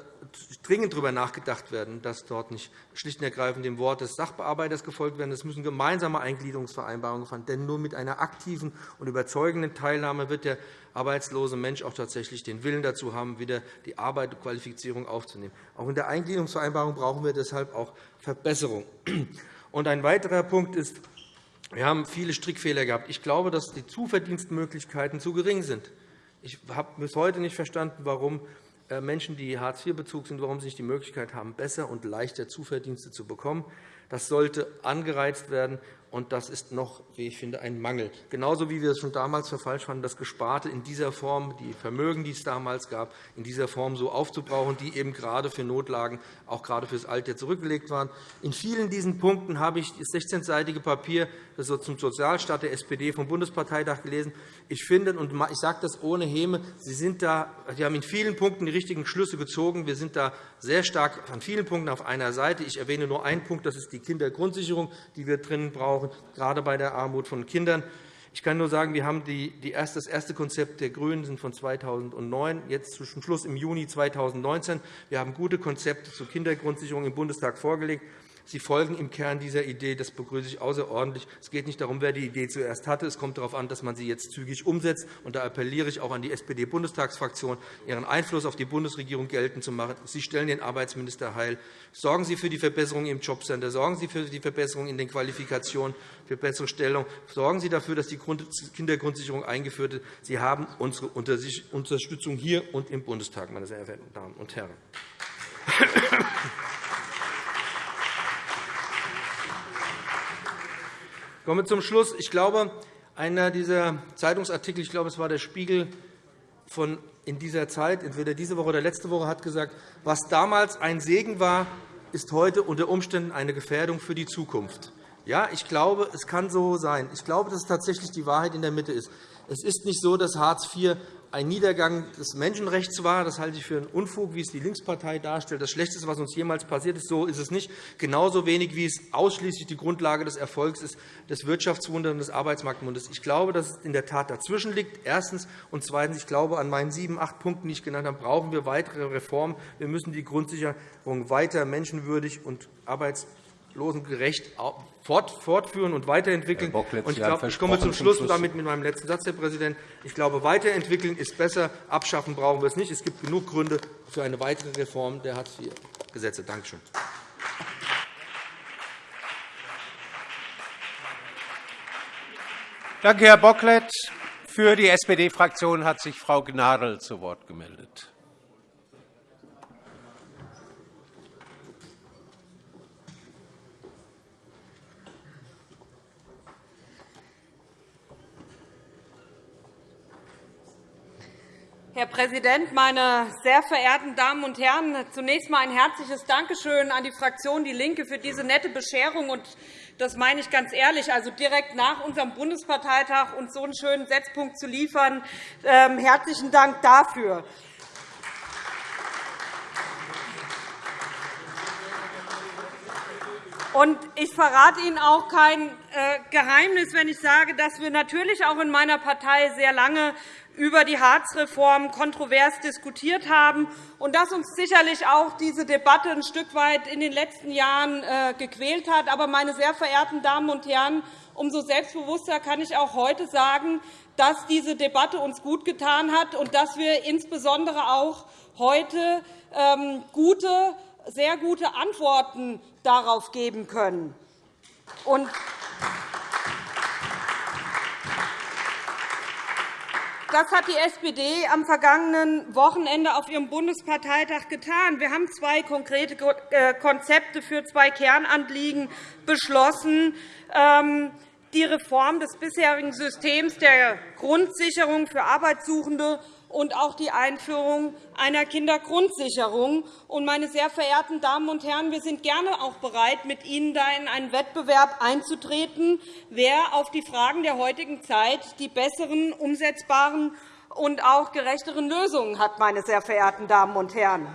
dringend darüber nachgedacht werden, dass dort nicht schlicht und ergreifend dem Wort des Sachbearbeiters gefolgt werden. Es müssen gemeinsame Eingliederungsvereinbarungen gefallen, denn nur mit einer aktiven und überzeugenden Teilnahme wird der arbeitslose Mensch auch tatsächlich den Willen dazu haben, wieder die Arbeit und Qualifizierung aufzunehmen. Auch in der Eingliederungsvereinbarung brauchen wir deshalb auch Verbesserungen. Und ein weiterer Punkt ist, wir haben viele Strickfehler gehabt. Ich glaube, dass die Zuverdienstmöglichkeiten zu gering sind. Ich habe bis heute nicht verstanden, warum äh, Menschen, die Hartz-IV-Bezug sind, warum sie nicht die Möglichkeit haben, besser und leichter Zuverdienste zu bekommen. Das sollte angereizt werden. Und das ist noch, wie ich finde, ein Mangel. Genauso wie wir es schon damals für falsch fanden, das Gesparte in dieser Form, die Vermögen, die es damals gab, in dieser Form so aufzubrauchen, die eben gerade für Notlagen, auch gerade für das Alter zurückgelegt waren. In vielen diesen Punkten habe ich das 16-seitige Papier zum Sozialstaat der SPD vom Bundesparteitag gelesen. Ich finde, und ich sage das ohne Häme, Sie, sind da, Sie haben in vielen Punkten die richtigen Schlüsse gezogen. Wir sind da sehr stark an vielen Punkten auf einer Seite. Ich erwähne nur einen Punkt, das ist die Kindergrundsicherung, die wir drinnen brauchen, gerade bei der Armut von Kindern. Ich kann nur sagen, wir haben das erste Konzept der GRÜNEN sind von 2009, jetzt zum Schluss im Juni 2019. Wir haben gute Konzepte zur Kindergrundsicherung im Bundestag vorgelegt. Sie folgen im Kern dieser Idee. Das begrüße ich außerordentlich. Es geht nicht darum, wer die Idee zuerst hatte. Es kommt darauf an, dass man sie jetzt zügig umsetzt. Und da appelliere ich auch an die SPD-Bundestagsfraktion, ihren Einfluss auf die Bundesregierung geltend zu machen. Sie stellen den Arbeitsminister heil. Sorgen Sie für die Verbesserung im Jobcenter. Sorgen Sie für die Verbesserung in den Qualifikationen, für bessere Stellung. Sorgen Sie dafür, dass die Kindergrundsicherung eingeführt wird. Sie haben unsere Unterstützung hier und im Bundestag, meine sehr verehrten Damen und Herren. Ich komme zum Schluss. Ich glaube, einer dieser Zeitungsartikel, ich glaube, es war der Spiegel von in dieser Zeit, entweder diese Woche oder letzte Woche, hat gesagt, was damals ein Segen war, ist heute unter Umständen eine Gefährdung für die Zukunft. Ja, ich glaube, es kann so sein. Ich glaube, dass es tatsächlich die Wahrheit in der Mitte ist. Es ist nicht so, dass Hartz IV ein Niedergang des Menschenrechts war. Das halte ich für einen Unfug, wie es die Linkspartei darstellt. Das Schlechteste, was uns jemals passiert ist, so ist es nicht. Genauso wenig, wie es ausschließlich die Grundlage des Erfolgs ist, des Wirtschaftswunders und des Arbeitsmarktwunders. Ich glaube, dass es in der Tat dazwischen liegt, erstens. Und zweitens, ich glaube, an meinen sieben, acht Punkten, die ich genannt habe, brauchen wir weitere Reformen. Wir müssen die Grundsicherung weiter menschenwürdig und losengerecht fortführen und weiterentwickeln. Und ich, glaube, ich komme zum Schluss und damit mit meinem letzten Satz, Herr Präsident. Ich glaube, weiterentwickeln ist besser. Abschaffen brauchen wir es nicht. Es gibt genug Gründe für eine weitere Reform der Hartz-IV-Gesetze. Danke schön. Danke, Herr Bocklet. Für die SPD-Fraktion hat sich Frau Gnadl zu Wort gemeldet. Herr Präsident, meine sehr verehrten Damen und Herren! Zunächst einmal ein herzliches Dankeschön an die Fraktion DIE LINKE für diese nette Bescherung. Das meine ich ganz ehrlich. Also direkt nach unserem Bundesparteitag uns so einen schönen Setzpunkt zu liefern. Ähm, herzlichen Dank dafür. Ich verrate Ihnen auch kein äh, Geheimnis, wenn ich sage, dass wir natürlich auch in meiner Partei sehr lange über die Hartz-Reform kontrovers diskutiert haben und dass uns sicherlich auch diese Debatte ein Stück weit in den letzten Jahren äh, gequält hat. Aber, meine sehr verehrten Damen und Herren, umso selbstbewusster kann ich auch heute sagen, dass diese Debatte uns gut getan hat und dass wir insbesondere auch heute ähm, gute, sehr gute Antworten darauf geben können. Das hat die SPD am vergangenen Wochenende auf ihrem Bundesparteitag getan. Wir haben zwei konkrete äh, Konzepte für zwei Kernanliegen beschlossen. Die Reform des bisherigen Systems der Grundsicherung für Arbeitssuchende und auch die Einführung einer Kindergrundsicherung. Meine sehr verehrten Damen und Herren, wir sind gerne auch bereit, mit Ihnen da in einen Wettbewerb einzutreten, wer auf die Fragen der heutigen Zeit die besseren, umsetzbaren und auch gerechteren Lösungen hat. Meine sehr verehrten Damen und Herren.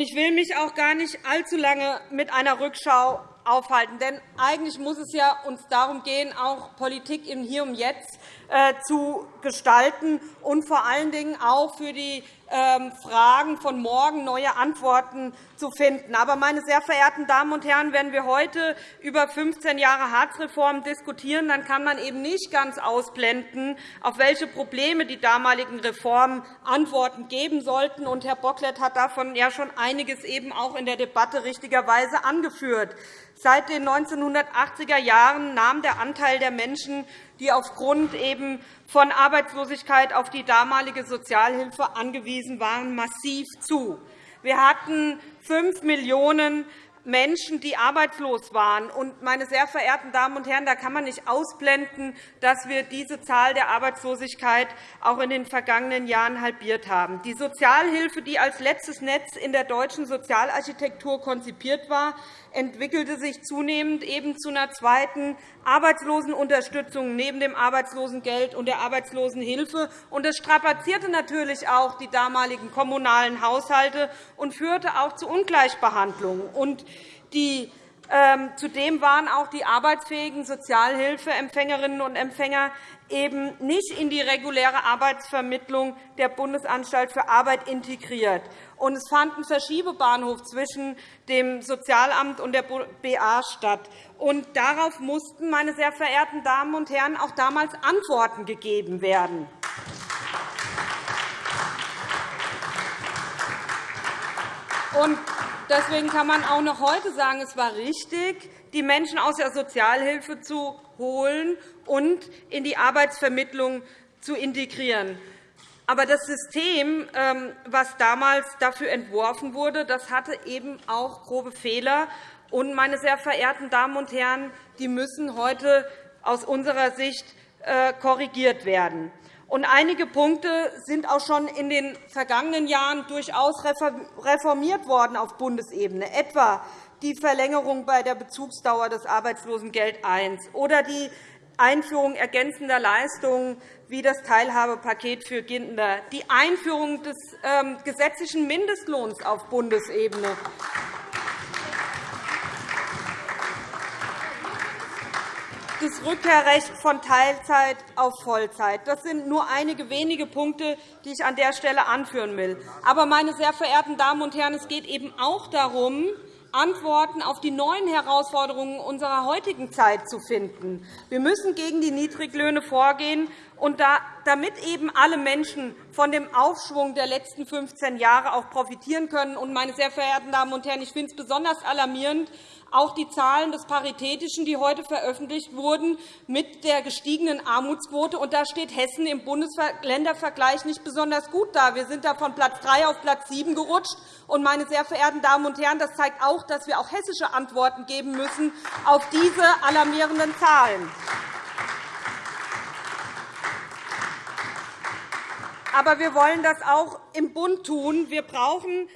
Ich will mich auch gar nicht allzu lange mit einer Rückschau aufhalten. Denn eigentlich muss es ja uns darum gehen, auch Politik im Hier und Jetzt zu gestalten und vor allen Dingen auch für die ähm, Fragen von morgen neue Antworten zu finden. Aber, meine sehr verehrten Damen und Herren, wenn wir heute über 15 Jahre Hartz-Reform diskutieren, dann kann man eben nicht ganz ausblenden, auf welche Probleme die damaligen Reformen Antworten geben sollten. Und Herr Bocklet hat davon ja schon einiges eben auch in der Debatte richtigerweise angeführt. Seit den 1980er Jahren nahm der Anteil der Menschen, die aufgrund eben von Arbeitslosigkeit auf die damalige Sozialhilfe angewiesen waren, massiv zu. Wir hatten 5 Millionen Menschen, die arbeitslos waren. meine sehr verehrten Damen und Herren, da kann man nicht ausblenden, dass wir diese Zahl der Arbeitslosigkeit auch in den vergangenen Jahren halbiert haben. Die Sozialhilfe, die als letztes Netz in der deutschen Sozialarchitektur konzipiert war, entwickelte sich zunehmend eben zu einer zweiten Arbeitslosenunterstützung neben dem Arbeitslosengeld und der Arbeitslosenhilfe. Das strapazierte natürlich auch die damaligen kommunalen Haushalte und führte auch zu Ungleichbehandlung. Die zudem waren auch die arbeitsfähigen Sozialhilfeempfängerinnen und Empfänger eben nicht in die reguläre Arbeitsvermittlung der Bundesanstalt für Arbeit integriert. Und es fand ein Verschiebebahnhof zwischen dem Sozialamt und der BA statt. Und darauf mussten, meine sehr verehrten Damen und Herren, auch damals Antworten gegeben werden. Und Deswegen kann man auch noch heute sagen, es war richtig, die Menschen aus der Sozialhilfe zu holen und in die Arbeitsvermittlung zu integrieren. Aber das System, ähm, was damals dafür entworfen wurde, das hatte eben auch grobe Fehler. Und, meine sehr verehrten Damen und Herren, die müssen heute aus unserer Sicht äh, korrigiert werden. Und einige Punkte sind auch schon in den vergangenen Jahren durchaus reformiert worden auf Bundesebene, etwa die Verlängerung bei der Bezugsdauer des Arbeitslosengeld I oder die Einführung ergänzender Leistungen wie das Teilhabepaket für Kinder, die Einführung des ähm, gesetzlichen Mindestlohns auf Bundesebene, das Rückkehrrecht von Teilzeit auf Vollzeit. Das sind nur einige wenige Punkte, die ich an der Stelle anführen will. Aber, meine sehr verehrten Damen und Herren, es geht eben auch darum, Antworten auf die neuen Herausforderungen unserer heutigen Zeit zu finden. Wir müssen gegen die Niedriglöhne vorgehen, und damit eben alle Menschen von dem Aufschwung der letzten 15 Jahre auch profitieren können. Und, meine sehr verehrten Damen und Herren, ich finde es besonders alarmierend, auch die Zahlen des Paritätischen, die heute veröffentlicht wurden, mit der gestiegenen Armutsquote. Und da steht Hessen im Bundesländervergleich nicht besonders gut da. Wir sind da von Platz 3 auf Platz 7 gerutscht. Und, meine sehr verehrten Damen und Herren, das zeigt auch, dass wir auch hessische Antworten geben müssen auf diese alarmierenden Zahlen. Aber wir wollen das auch im Bund tun. Wir brauchen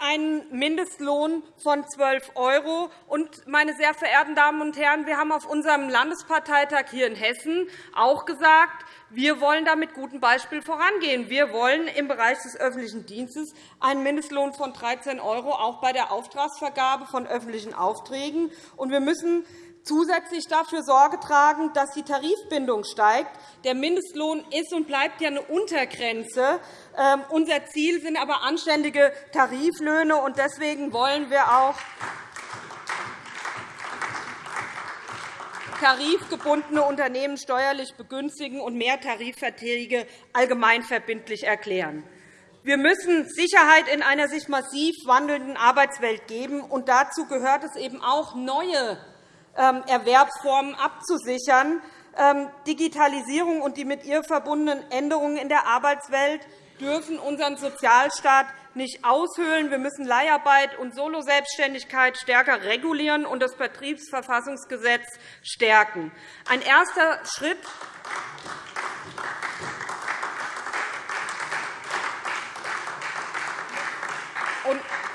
einen Mindestlohn von 12 €. Und, meine sehr verehrten Damen und Herren, wir haben auf unserem Landesparteitag hier in Hessen auch gesagt, wir wollen da mit gutem Beispiel vorangehen. Wir wollen im Bereich des öffentlichen Dienstes einen Mindestlohn von 13 € auch bei der Auftragsvergabe von öffentlichen Aufträgen. Wir müssen zusätzlich dafür Sorge tragen, dass die Tarifbindung steigt. Der Mindestlohn ist und bleibt ja eine Untergrenze. Ähm, unser Ziel sind aber anständige Tariflöhne. und Deswegen wollen wir auch tarifgebundene Unternehmen steuerlich begünstigen und mehr Tarifverträge allgemeinverbindlich erklären. Wir müssen Sicherheit in einer sich massiv wandelnden Arbeitswelt geben. und Dazu gehört es eben auch, neue Erwerbsformen abzusichern. Ähm, Digitalisierung und die mit ihr verbundenen Änderungen in der Arbeitswelt dürfen unseren Sozialstaat nicht aushöhlen. Wir müssen Leiharbeit und Soloselbstständigkeit stärker regulieren und das Betriebsverfassungsgesetz stärken. Ein erster Schritt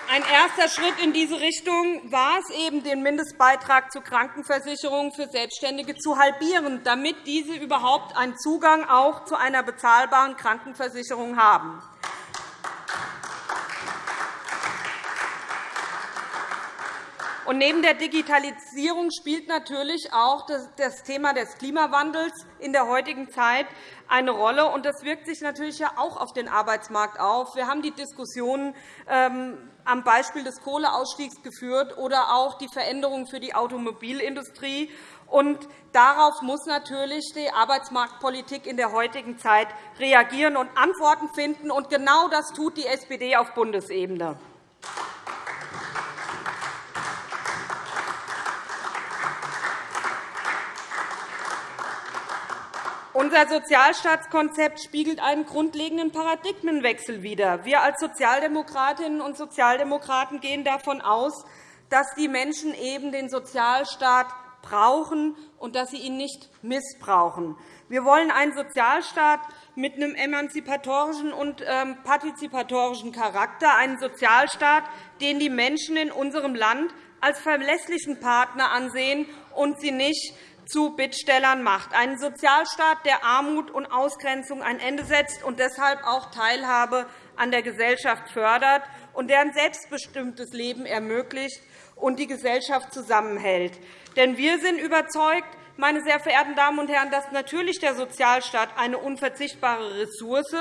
ein erster Schritt in diese Richtung war es eben, den Mindestbeitrag zur Krankenversicherung für Selbstständige zu halbieren, damit diese überhaupt einen Zugang auch zu einer bezahlbaren Krankenversicherung haben. Und neben der Digitalisierung spielt natürlich auch das Thema des Klimawandels in der heutigen Zeit eine Rolle. Und das wirkt sich natürlich auch auf den Arbeitsmarkt auf. Wir haben die Diskussion ähm, am Beispiel des Kohleausstiegs geführt oder auch die Veränderungen für die Automobilindustrie. Und darauf muss natürlich die Arbeitsmarktpolitik in der heutigen Zeit reagieren und Antworten finden. Und genau das tut die SPD auf Bundesebene. Unser Sozialstaatskonzept spiegelt einen grundlegenden Paradigmenwechsel wider. Wir als Sozialdemokratinnen und Sozialdemokraten gehen davon aus, dass die Menschen eben den Sozialstaat brauchen und dass sie ihn nicht missbrauchen. Wir wollen einen Sozialstaat mit einem emanzipatorischen und ähm, partizipatorischen Charakter, einen Sozialstaat, den die Menschen in unserem Land als verlässlichen Partner ansehen und sie nicht zu Bittstellern macht, einen Sozialstaat, der Armut und Ausgrenzung ein Ende setzt und deshalb auch Teilhabe an der Gesellschaft fördert und der ein selbstbestimmtes Leben ermöglicht und die Gesellschaft zusammenhält. Denn wir sind überzeugt, meine sehr verehrten Damen und Herren, dass natürlich der Sozialstaat eine unverzichtbare Ressource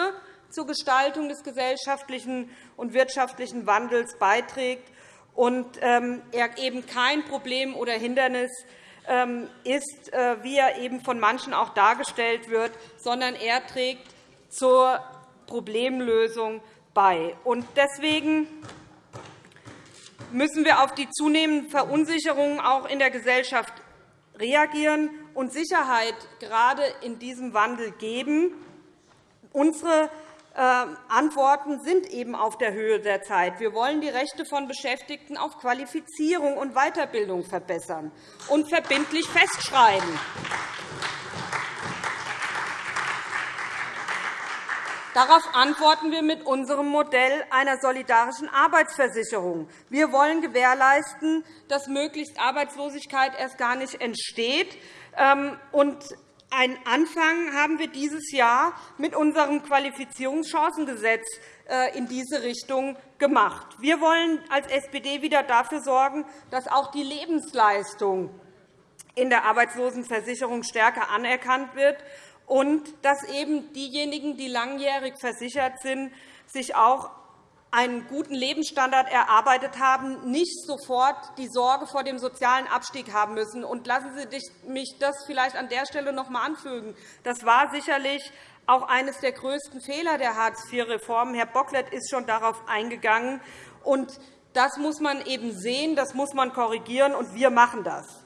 zur Gestaltung des gesellschaftlichen und wirtschaftlichen Wandels beiträgt und ähm, er eben kein Problem oder Hindernis ist, äh, wie er eben von manchen auch dargestellt wird, sondern er trägt zur Problemlösung bei. Deswegen müssen wir auf die zunehmenden Verunsicherungen auch in der Gesellschaft reagieren und Sicherheit gerade in diesem Wandel geben. Unsere ähm, Antworten sind eben auf der Höhe der Zeit. Wir wollen die Rechte von Beschäftigten auf Qualifizierung und Weiterbildung verbessern und verbindlich festschreiben. Darauf antworten wir mit unserem Modell einer solidarischen Arbeitsversicherung. Wir wollen gewährleisten, dass möglichst Arbeitslosigkeit erst gar nicht entsteht ähm, einen Anfang haben wir dieses Jahr mit unserem Qualifizierungschancengesetz äh, in diese Richtung gemacht. Wir wollen als SPD wieder dafür sorgen, dass auch die Lebensleistung in der Arbeitslosenversicherung stärker anerkannt wird und dass eben diejenigen, die langjährig versichert sind, sich auch einen guten Lebensstandard erarbeitet haben, nicht sofort die Sorge vor dem sozialen Abstieg haben müssen. Und lassen Sie mich das vielleicht an der Stelle noch einmal anfügen. Das war sicherlich auch eines der größten Fehler der Hartz-IV-Reform. Herr Bocklet ist schon darauf eingegangen. Und das muss man eben sehen, das muss man korrigieren, und wir machen das.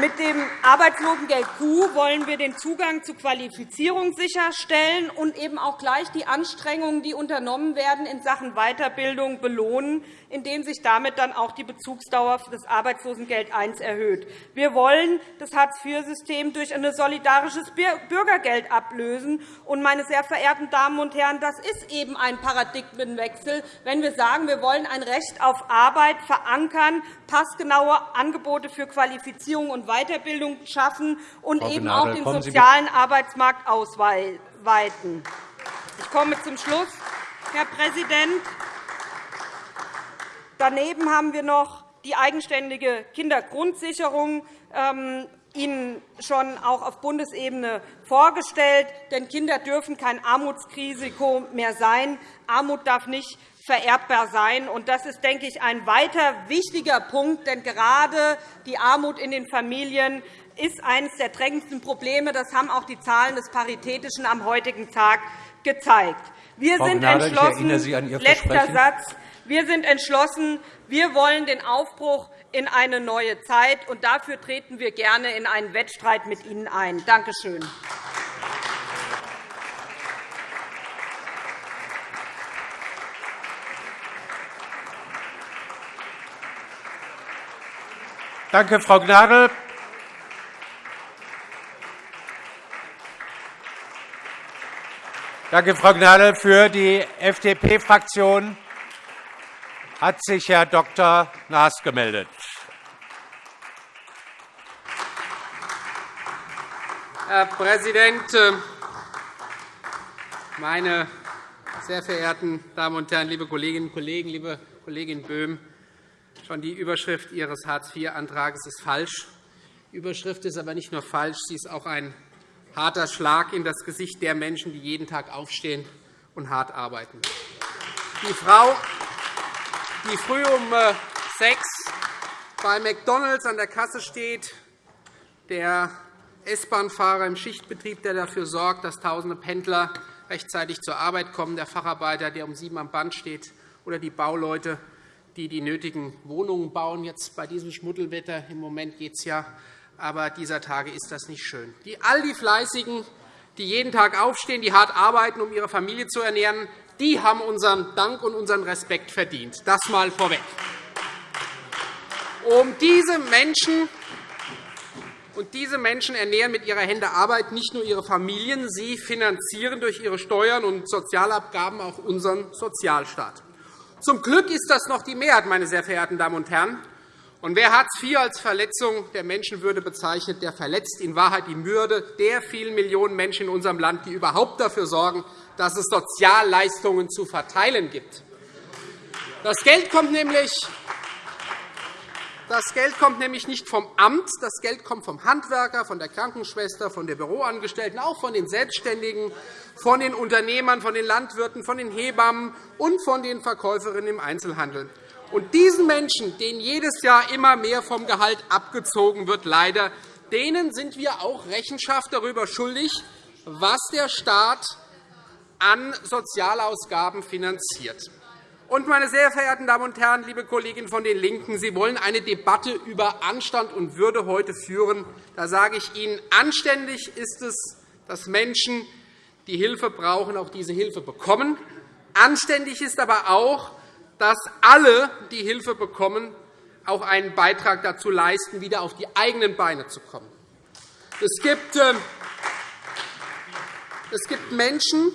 Mit dem Arbeitslosengeld Q wollen wir den Zugang zu Qualifizierung sicherstellen und eben auch gleich die Anstrengungen, die unternommen werden, in Sachen Weiterbildung belohnen, indem sich damit dann auch die Bezugsdauer des Arbeitslosengeld I erhöht. Wir wollen das Hartz-IV-System durch ein solidarisches Bürgergeld ablösen. Und, meine sehr verehrten Damen und Herren, das ist eben ein Paradigmenwechsel, wenn wir sagen, wir wollen ein Recht auf Arbeit verankern, passgenaue Angebote für Qualifizierung und Weiterbildung schaffen und eben auch den sozialen Arbeitsmarkt ausweiten. Ich komme zum Schluss, Herr Präsident. Daneben haben wir noch die eigenständige Kindergrundsicherung ähm, Ihnen schon auch auf Bundesebene vorgestellt. Denn Kinder dürfen kein Armutsrisiko mehr sein. Armut darf nicht vererbbar sein. Das ist, denke ich, ein weiter wichtiger Punkt. Denn gerade die Armut in den Familien ist eines der drängendsten Probleme. Das haben auch die Zahlen des Paritätischen am heutigen Tag gezeigt. Wir Frau sind Gnade, entschlossen. Letzter Satz. Wir sind entschlossen. Wir wollen den Aufbruch in eine neue Zeit, und dafür treten wir gerne in einen Wettstreit mit Ihnen ein. Danke schön. Danke, Frau Gnadl. Danke, Frau Gnadl. Für die FDP-Fraktion hat sich Herr Dr. Naas gemeldet. Herr Präsident, meine Sehr verehrten Damen und Herren, liebe Kolleginnen und Kollegen, liebe Kollegin Böhm! Schon die Überschrift Ihres Hartz-IV-Antrags ist falsch. Die Überschrift ist aber nicht nur falsch, sie ist auch ein harter Schlag in das Gesicht der Menschen, die jeden Tag aufstehen und hart arbeiten. Die Frau, die früh um äh, sechs bei McDonald's an der Kasse steht, der S-Bahn-Fahrer im Schichtbetrieb, der dafür sorgt, dass tausende Pendler rechtzeitig zur Arbeit kommen, der Facharbeiter, der um sieben am Band steht, oder die Bauleute, die die nötigen Wohnungen bauen. Jetzt bei diesem Schmuddelwetter im Moment geht es ja, aber dieser Tage ist das nicht schön. Die, all die Fleißigen, die jeden Tag aufstehen, die hart arbeiten, um ihre Familie zu ernähren, die haben unseren Dank und unseren Respekt verdient. Das einmal vorweg. Um diese Menschen und diese Menschen ernähren mit ihrer Hände Arbeit nicht nur ihre Familien, sie finanzieren durch ihre Steuern und Sozialabgaben auch unseren Sozialstaat. Zum Glück ist das noch die Mehrheit, meine sehr verehrten Damen und Herren. Und wer Hartz IV als Verletzung der Menschenwürde bezeichnet, der verletzt in Wahrheit die Würde der vielen Millionen Menschen in unserem Land, die überhaupt dafür sorgen, dass es Sozialleistungen zu verteilen gibt. Das Geld kommt nämlich das Geld kommt nämlich nicht vom Amt, das Geld kommt vom Handwerker, von der Krankenschwester, von der Büroangestellten, auch von den Selbstständigen, von den Unternehmern, von den Landwirten, von den Hebammen und von den Verkäuferinnen im Einzelhandel. Und diesen Menschen, denen jedes Jahr immer mehr vom Gehalt abgezogen wird, leider, denen sind wir auch Rechenschaft darüber schuldig, was der Staat an Sozialausgaben finanziert. Und, meine sehr verehrten Damen und Herren, liebe Kolleginnen von den LINKEN, Sie wollen eine Debatte über Anstand und Würde heute führen. Da sage ich Ihnen, anständig ist es, dass Menschen, die Hilfe brauchen, auch diese Hilfe bekommen. Anständig ist aber auch, dass alle, die Hilfe bekommen, auch einen Beitrag dazu leisten, wieder auf die eigenen Beine zu kommen. Es gibt, ähm, es gibt Menschen,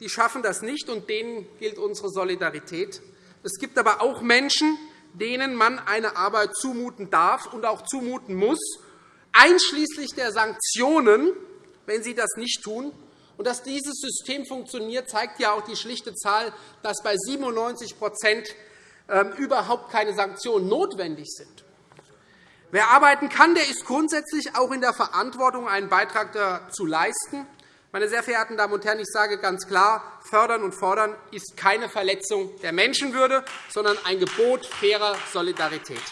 die schaffen das nicht, und denen gilt unsere Solidarität. Es gibt aber auch Menschen, denen man eine Arbeit zumuten darf und auch zumuten muss, einschließlich der Sanktionen, wenn sie das nicht tun. Und dass dieses System funktioniert, zeigt ja auch die schlichte Zahl, dass bei 97% ähm, überhaupt keine Sanktionen notwendig sind. Wer arbeiten kann, der ist grundsätzlich auch in der Verantwortung, einen Beitrag dazu leisten. Meine sehr verehrten Damen und Herren, ich sage ganz klar, fördern und fordern ist keine Verletzung der Menschenwürde, sondern ein Gebot fairer Solidarität.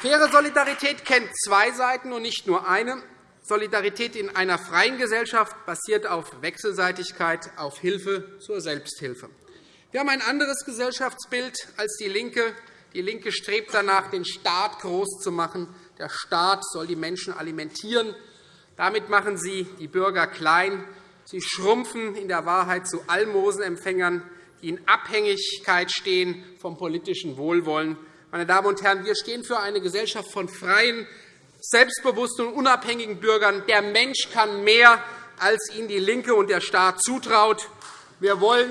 Faire Solidarität kennt zwei Seiten und nicht nur eine. Solidarität in einer freien Gesellschaft basiert auf Wechselseitigkeit, auf Hilfe zur Selbsthilfe. Wir haben ein anderes Gesellschaftsbild als DIE LINKE. DIE LINKE strebt danach, den Staat groß zu machen. Der Staat soll die Menschen alimentieren. Damit machen Sie die Bürger klein. Sie schrumpfen in der Wahrheit zu Almosenempfängern, die in Abhängigkeit stehen vom politischen Wohlwollen. Meine Damen und Herren, wir stehen für eine Gesellschaft von freien, selbstbewussten und unabhängigen Bürgern. Der Mensch kann mehr, als ihn DIE LINKE und der Staat zutraut. Wir wollen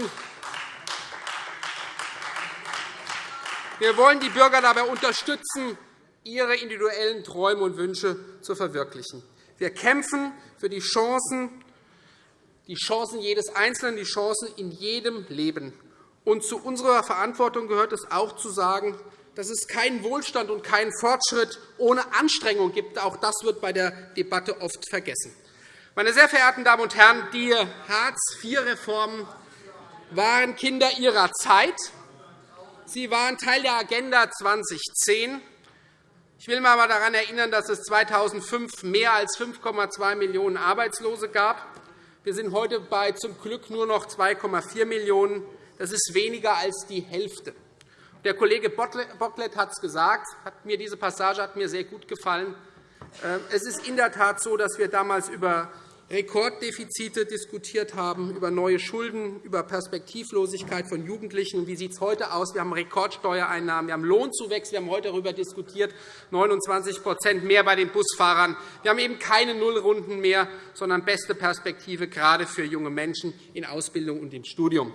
Wir wollen die Bürger dabei unterstützen, ihre individuellen Träume und Wünsche zu verwirklichen. Wir kämpfen für die Chancen, die Chancen jedes Einzelnen, die Chancen in jedem Leben. Und zu unserer Verantwortung gehört es auch zu sagen, dass es keinen Wohlstand und keinen Fortschritt ohne Anstrengung gibt. Auch das wird bei der Debatte oft vergessen. Meine sehr verehrten Damen und Herren, die Hartz-IV-Reformen waren Kinder ihrer Zeit. Sie waren Teil der Agenda 2010. Ich will einmal daran erinnern, dass es 2005 mehr als 5,2 Millionen Arbeitslose gab. Wir sind heute bei zum Glück nur noch 2,4 Millionen. Das ist weniger als die Hälfte. Der Kollege Bocklet hat es gesagt. Hat mir diese Passage hat mir sehr gut gefallen. Äh, es ist in der Tat so, dass wir damals über Rekorddefizite diskutiert haben, über neue Schulden, über Perspektivlosigkeit von Jugendlichen. Wie sieht es heute aus? Wir haben Rekordsteuereinnahmen, wir haben Lohnzuwächse. Wir haben heute darüber diskutiert, 29% mehr bei den Busfahrern. Wir haben eben keine Nullrunden mehr, sondern beste Perspektive, gerade für junge Menschen in Ausbildung und im Studium.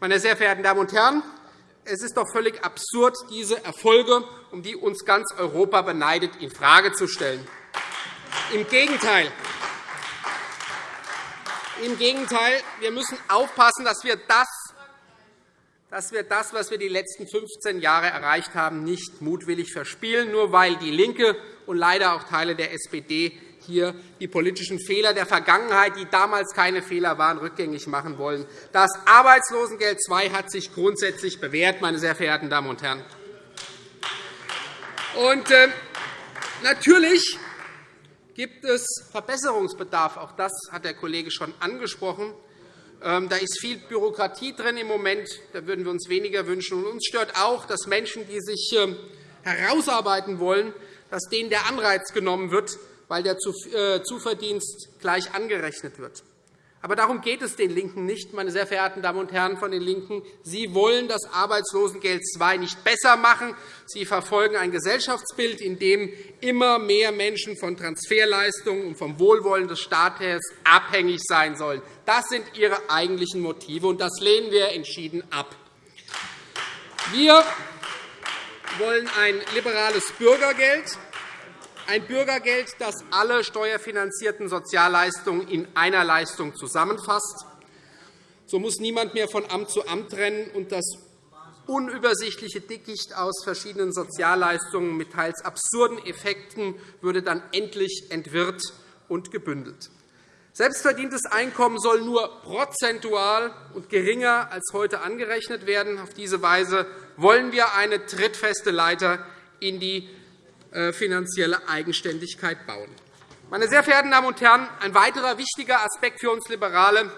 Meine sehr verehrten Damen und Herren, es ist doch völlig absurd, diese Erfolge, um die uns ganz Europa beneidet, infrage zu stellen. Im Gegenteil. Im Gegenteil, wir müssen aufpassen, dass wir das, dass wir das, was wir die letzten 15 Jahre erreicht haben, nicht mutwillig verspielen, nur weil DIE LINKE und leider auch Teile der SPD hier die politischen Fehler der Vergangenheit, die damals keine Fehler waren, rückgängig machen wollen. Das Arbeitslosengeld II hat sich grundsätzlich bewährt, meine sehr verehrten Damen und Herren. Und, äh, natürlich gibt es Verbesserungsbedarf. Auch das hat der Kollege schon angesprochen. Ähm, da ist viel Bürokratie drin im Moment. Da würden wir uns weniger wünschen. Und uns stört auch, dass Menschen, die sich ähm, herausarbeiten wollen, dass denen der Anreiz genommen wird, weil der äh, Zuverdienst gleich angerechnet wird. Aber darum geht es den LINKEN nicht, meine sehr verehrten Damen und Herren von den LINKEN. Sie wollen das Arbeitslosengeld II nicht besser machen. Sie verfolgen ein Gesellschaftsbild, in dem immer mehr Menschen von Transferleistungen und vom Wohlwollen des Staates abhängig sein sollen. Das sind Ihre eigentlichen Motive, und das lehnen wir entschieden ab. Wir wollen ein liberales Bürgergeld, ein Bürgergeld, das alle steuerfinanzierten Sozialleistungen in einer Leistung zusammenfasst. So muss niemand mehr von Amt zu Amt rennen, und das unübersichtliche Dickicht aus verschiedenen Sozialleistungen mit teils absurden Effekten würde dann endlich entwirrt und gebündelt. Selbstverdientes Einkommen soll nur prozentual und geringer als heute angerechnet werden. Auf diese Weise wollen wir eine trittfeste Leiter in die finanzielle Eigenständigkeit bauen. Meine sehr verehrten Damen und Herren, ein weiterer wichtiger Aspekt für uns Liberale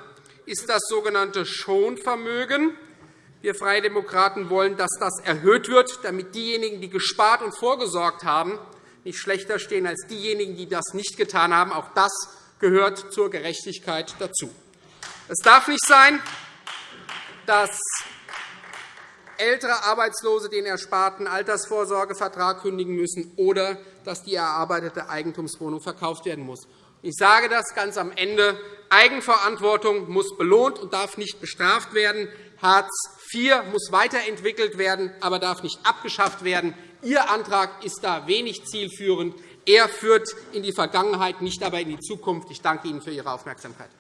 ist das sogenannte Schonvermögen. Wir Freie Demokraten wollen, dass das erhöht wird, damit diejenigen, die gespart und vorgesorgt haben, nicht schlechter stehen als diejenigen, die das nicht getan haben. Auch das gehört zur Gerechtigkeit dazu. Es darf nicht sein, dass ältere Arbeitslose den ersparten Altersvorsorgevertrag kündigen müssen oder dass die erarbeitete Eigentumswohnung verkauft werden muss. Ich sage das ganz am Ende. Eigenverantwortung muss belohnt und darf nicht bestraft werden. Hartz IV muss weiterentwickelt werden, aber darf nicht abgeschafft werden. Ihr Antrag ist da wenig zielführend. Er führt in die Vergangenheit, nicht aber in die Zukunft. Ich danke Ihnen für Ihre Aufmerksamkeit.